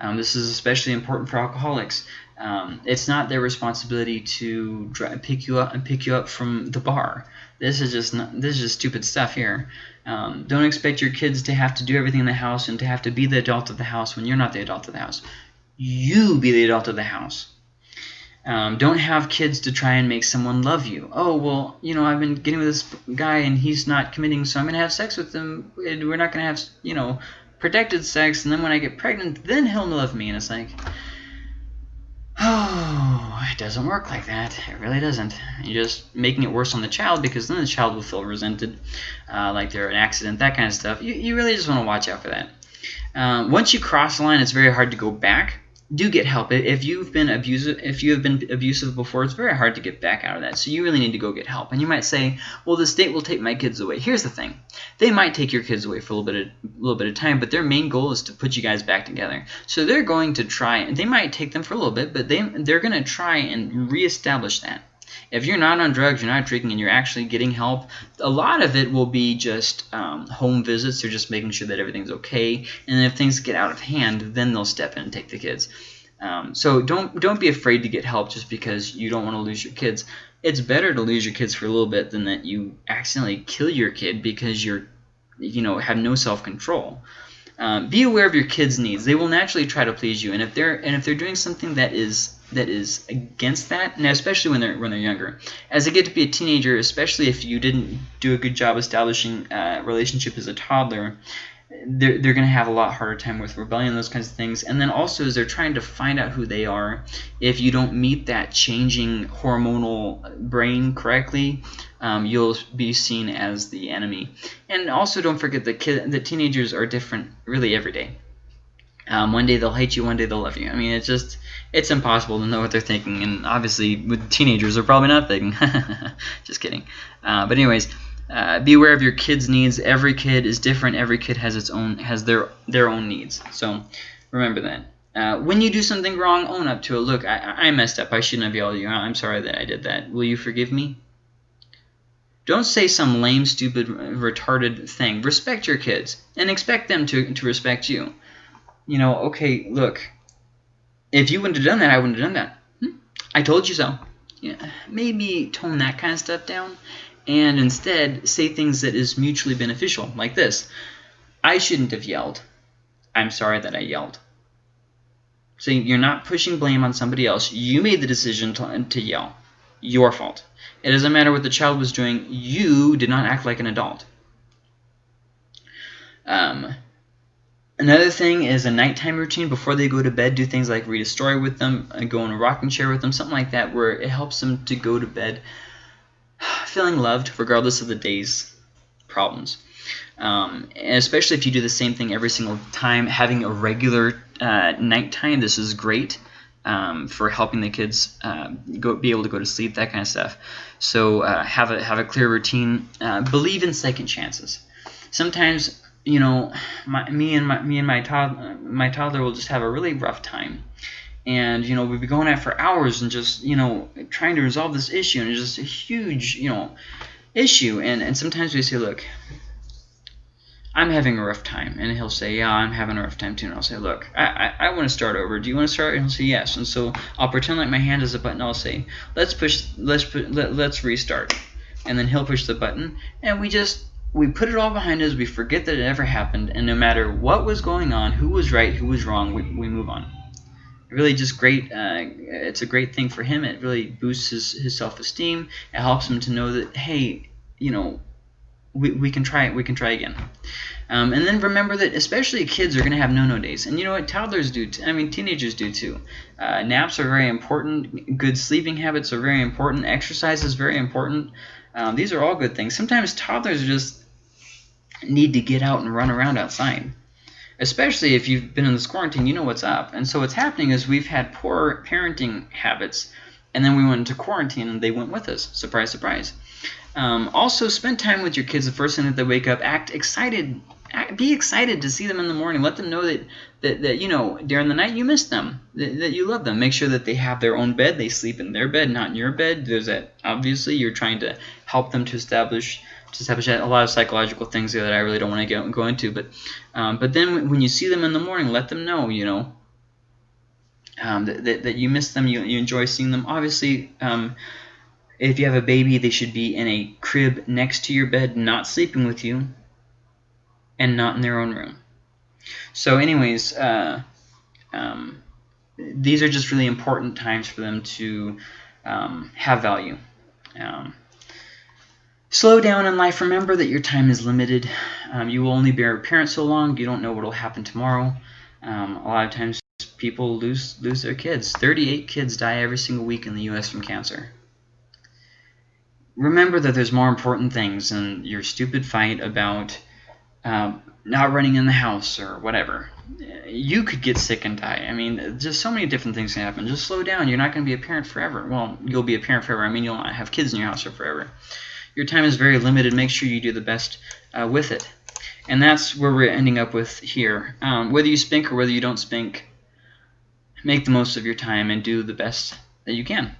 Um, this is especially important for alcoholics. Um, it's not their responsibility to pick you up and pick you up from the bar. This is just not, this is just stupid stuff here. Um, don't expect your kids to have to do everything in the house and to have to be the adult of the house when you're not the adult of the house. You be the adult of the house. Um, don't have kids to try and make someone love you. Oh, well, you know, I've been getting with this guy and he's not committing, so I'm going to have sex with him. And we're not going to have, you know, protected sex, and then when I get pregnant, then he'll love me. And it's like, Oh, [sighs] it doesn't work like that. It really doesn't. You're just making it worse on the child because then the child will feel resented, uh, like they're an accident, that kind of stuff. You, you really just want to watch out for that. Uh, once you cross the line, it's very hard to go back do get help. If you've been abusive, if you have been abusive before, it's very hard to get back out of that. So you really need to go get help. And you might say, "Well, the state will take my kids away." Here's the thing: they might take your kids away for a little bit, of, a little bit of time, but their main goal is to put you guys back together. So they're going to try, and they might take them for a little bit, but they they're going to try and reestablish that. If you're not on drugs, you're not drinking, and you're actually getting help, a lot of it will be just um, home visits. They're just making sure that everything's okay. And if things get out of hand, then they'll step in and take the kids. Um, so don't don't be afraid to get help just because you don't want to lose your kids. It's better to lose your kids for a little bit than that you accidentally kill your kid because you're you know have no self control. Um, be aware of your kids' needs. They will naturally try to please you, and if they're and if they're doing something that is that is against that, and especially when they're when they're younger. As they get to be a teenager, especially if you didn't do a good job establishing a relationship as a toddler, they're, they're going to have a lot harder time with rebellion those kinds of things and then also as they're trying to find out who they are if you don't meet that changing hormonal brain correctly um, you'll be seen as the enemy and also don't forget that kid, the teenagers are different really every day um, one day they'll hate you, one day they'll love you. I mean, it's just, it's impossible to know what they're thinking. And obviously, with teenagers, they're probably not thinking. [laughs] just kidding. Uh, but anyways, uh, be aware of your kids' needs. Every kid is different. Every kid has its own, has their their own needs. So remember that. Uh, when you do something wrong, own up to it. Look, I, I messed up. I shouldn't have yelled at you. I'm sorry that I did that. Will you forgive me? Don't say some lame, stupid, retarded thing. Respect your kids and expect them to, to respect you you know, okay, look, if you wouldn't have done that, I wouldn't have done that. Hmm? I told you so. Yeah, maybe tone that kind of stuff down and instead say things that is mutually beneficial, like this. I shouldn't have yelled. I'm sorry that I yelled. So you're not pushing blame on somebody else. You made the decision to, to yell. Your fault. It doesn't matter what the child was doing. You did not act like an adult. Um, Another thing is a nighttime routine before they go to bed. Do things like read a story with them, uh, go in a rocking chair with them, something like that, where it helps them to go to bed [sighs] feeling loved, regardless of the day's problems. Um, especially if you do the same thing every single time, having a regular uh, nighttime. This is great um, for helping the kids uh, go be able to go to sleep, that kind of stuff. So uh, have a have a clear routine. Uh, believe in second chances. Sometimes you know, my, me and my me and my toddler my toddler will just have a really rough time, and you know we'd be going at for hours and just you know trying to resolve this issue, and it's just a huge you know issue, and and sometimes we say, look, I'm having a rough time, and he'll say, yeah, I'm having a rough time too, and I'll say, look, I I, I want to start over. Do you want to start? And he'll say yes, and so I'll pretend like my hand is a button. I'll say, let's push, let's let, let's restart, and then he'll push the button, and we just we put it all behind us, we forget that it ever happened, and no matter what was going on, who was right, who was wrong, we, we move on. Really just great, uh, it's a great thing for him. It really boosts his, his self-esteem. It helps him to know that, hey, you know, we, we can try it, we can try again. Um, and then remember that especially kids are going to have no-no days. And you know what? Toddlers do, I mean, teenagers do too. Uh, naps are very important. Good sleeping habits are very important. Exercise is very important. Um, these are all good things. Sometimes toddlers just need to get out and run around outside. Especially if you've been in this quarantine, you know what's up. And so what's happening is we've had poor parenting habits, and then we went into quarantine and they went with us. Surprise, surprise. Um, also, spend time with your kids the first thing that they wake up. Act excited. Act, be excited to see them in the morning. Let them know that, that, that you know, during the night you miss them, that, that you love them. Make sure that they have their own bed. They sleep in their bed, not in your bed. There's that, obviously, you're trying to help them to establish to establish a lot of psychological things that I really don't want to go, go into. But um, but then when you see them in the morning, let them know, you know, um, that, that, that, you miss them, you, you enjoy seeing them. Obviously, um, if you have a baby, they should be in a crib next to your bed, not sleeping with you, and not in their own room. So anyways, uh, um, these are just really important times for them to um, have value. Um, Slow down in life. Remember that your time is limited. Um, you will only be a parent so long. You don't know what will happen tomorrow. Um, a lot of times people lose lose their kids. 38 kids die every single week in the U.S. from cancer. Remember that there's more important things than your stupid fight about um, not running in the house or whatever. You could get sick and die. I mean, just so many different things can happen. Just slow down. You're not going to be a parent forever. Well, you'll be a parent forever. I mean, you'll not have kids in your house forever your time is very limited. Make sure you do the best uh, with it. And that's where we're ending up with here. Um, whether you spink or whether you don't spink, make the most of your time and do the best that you can.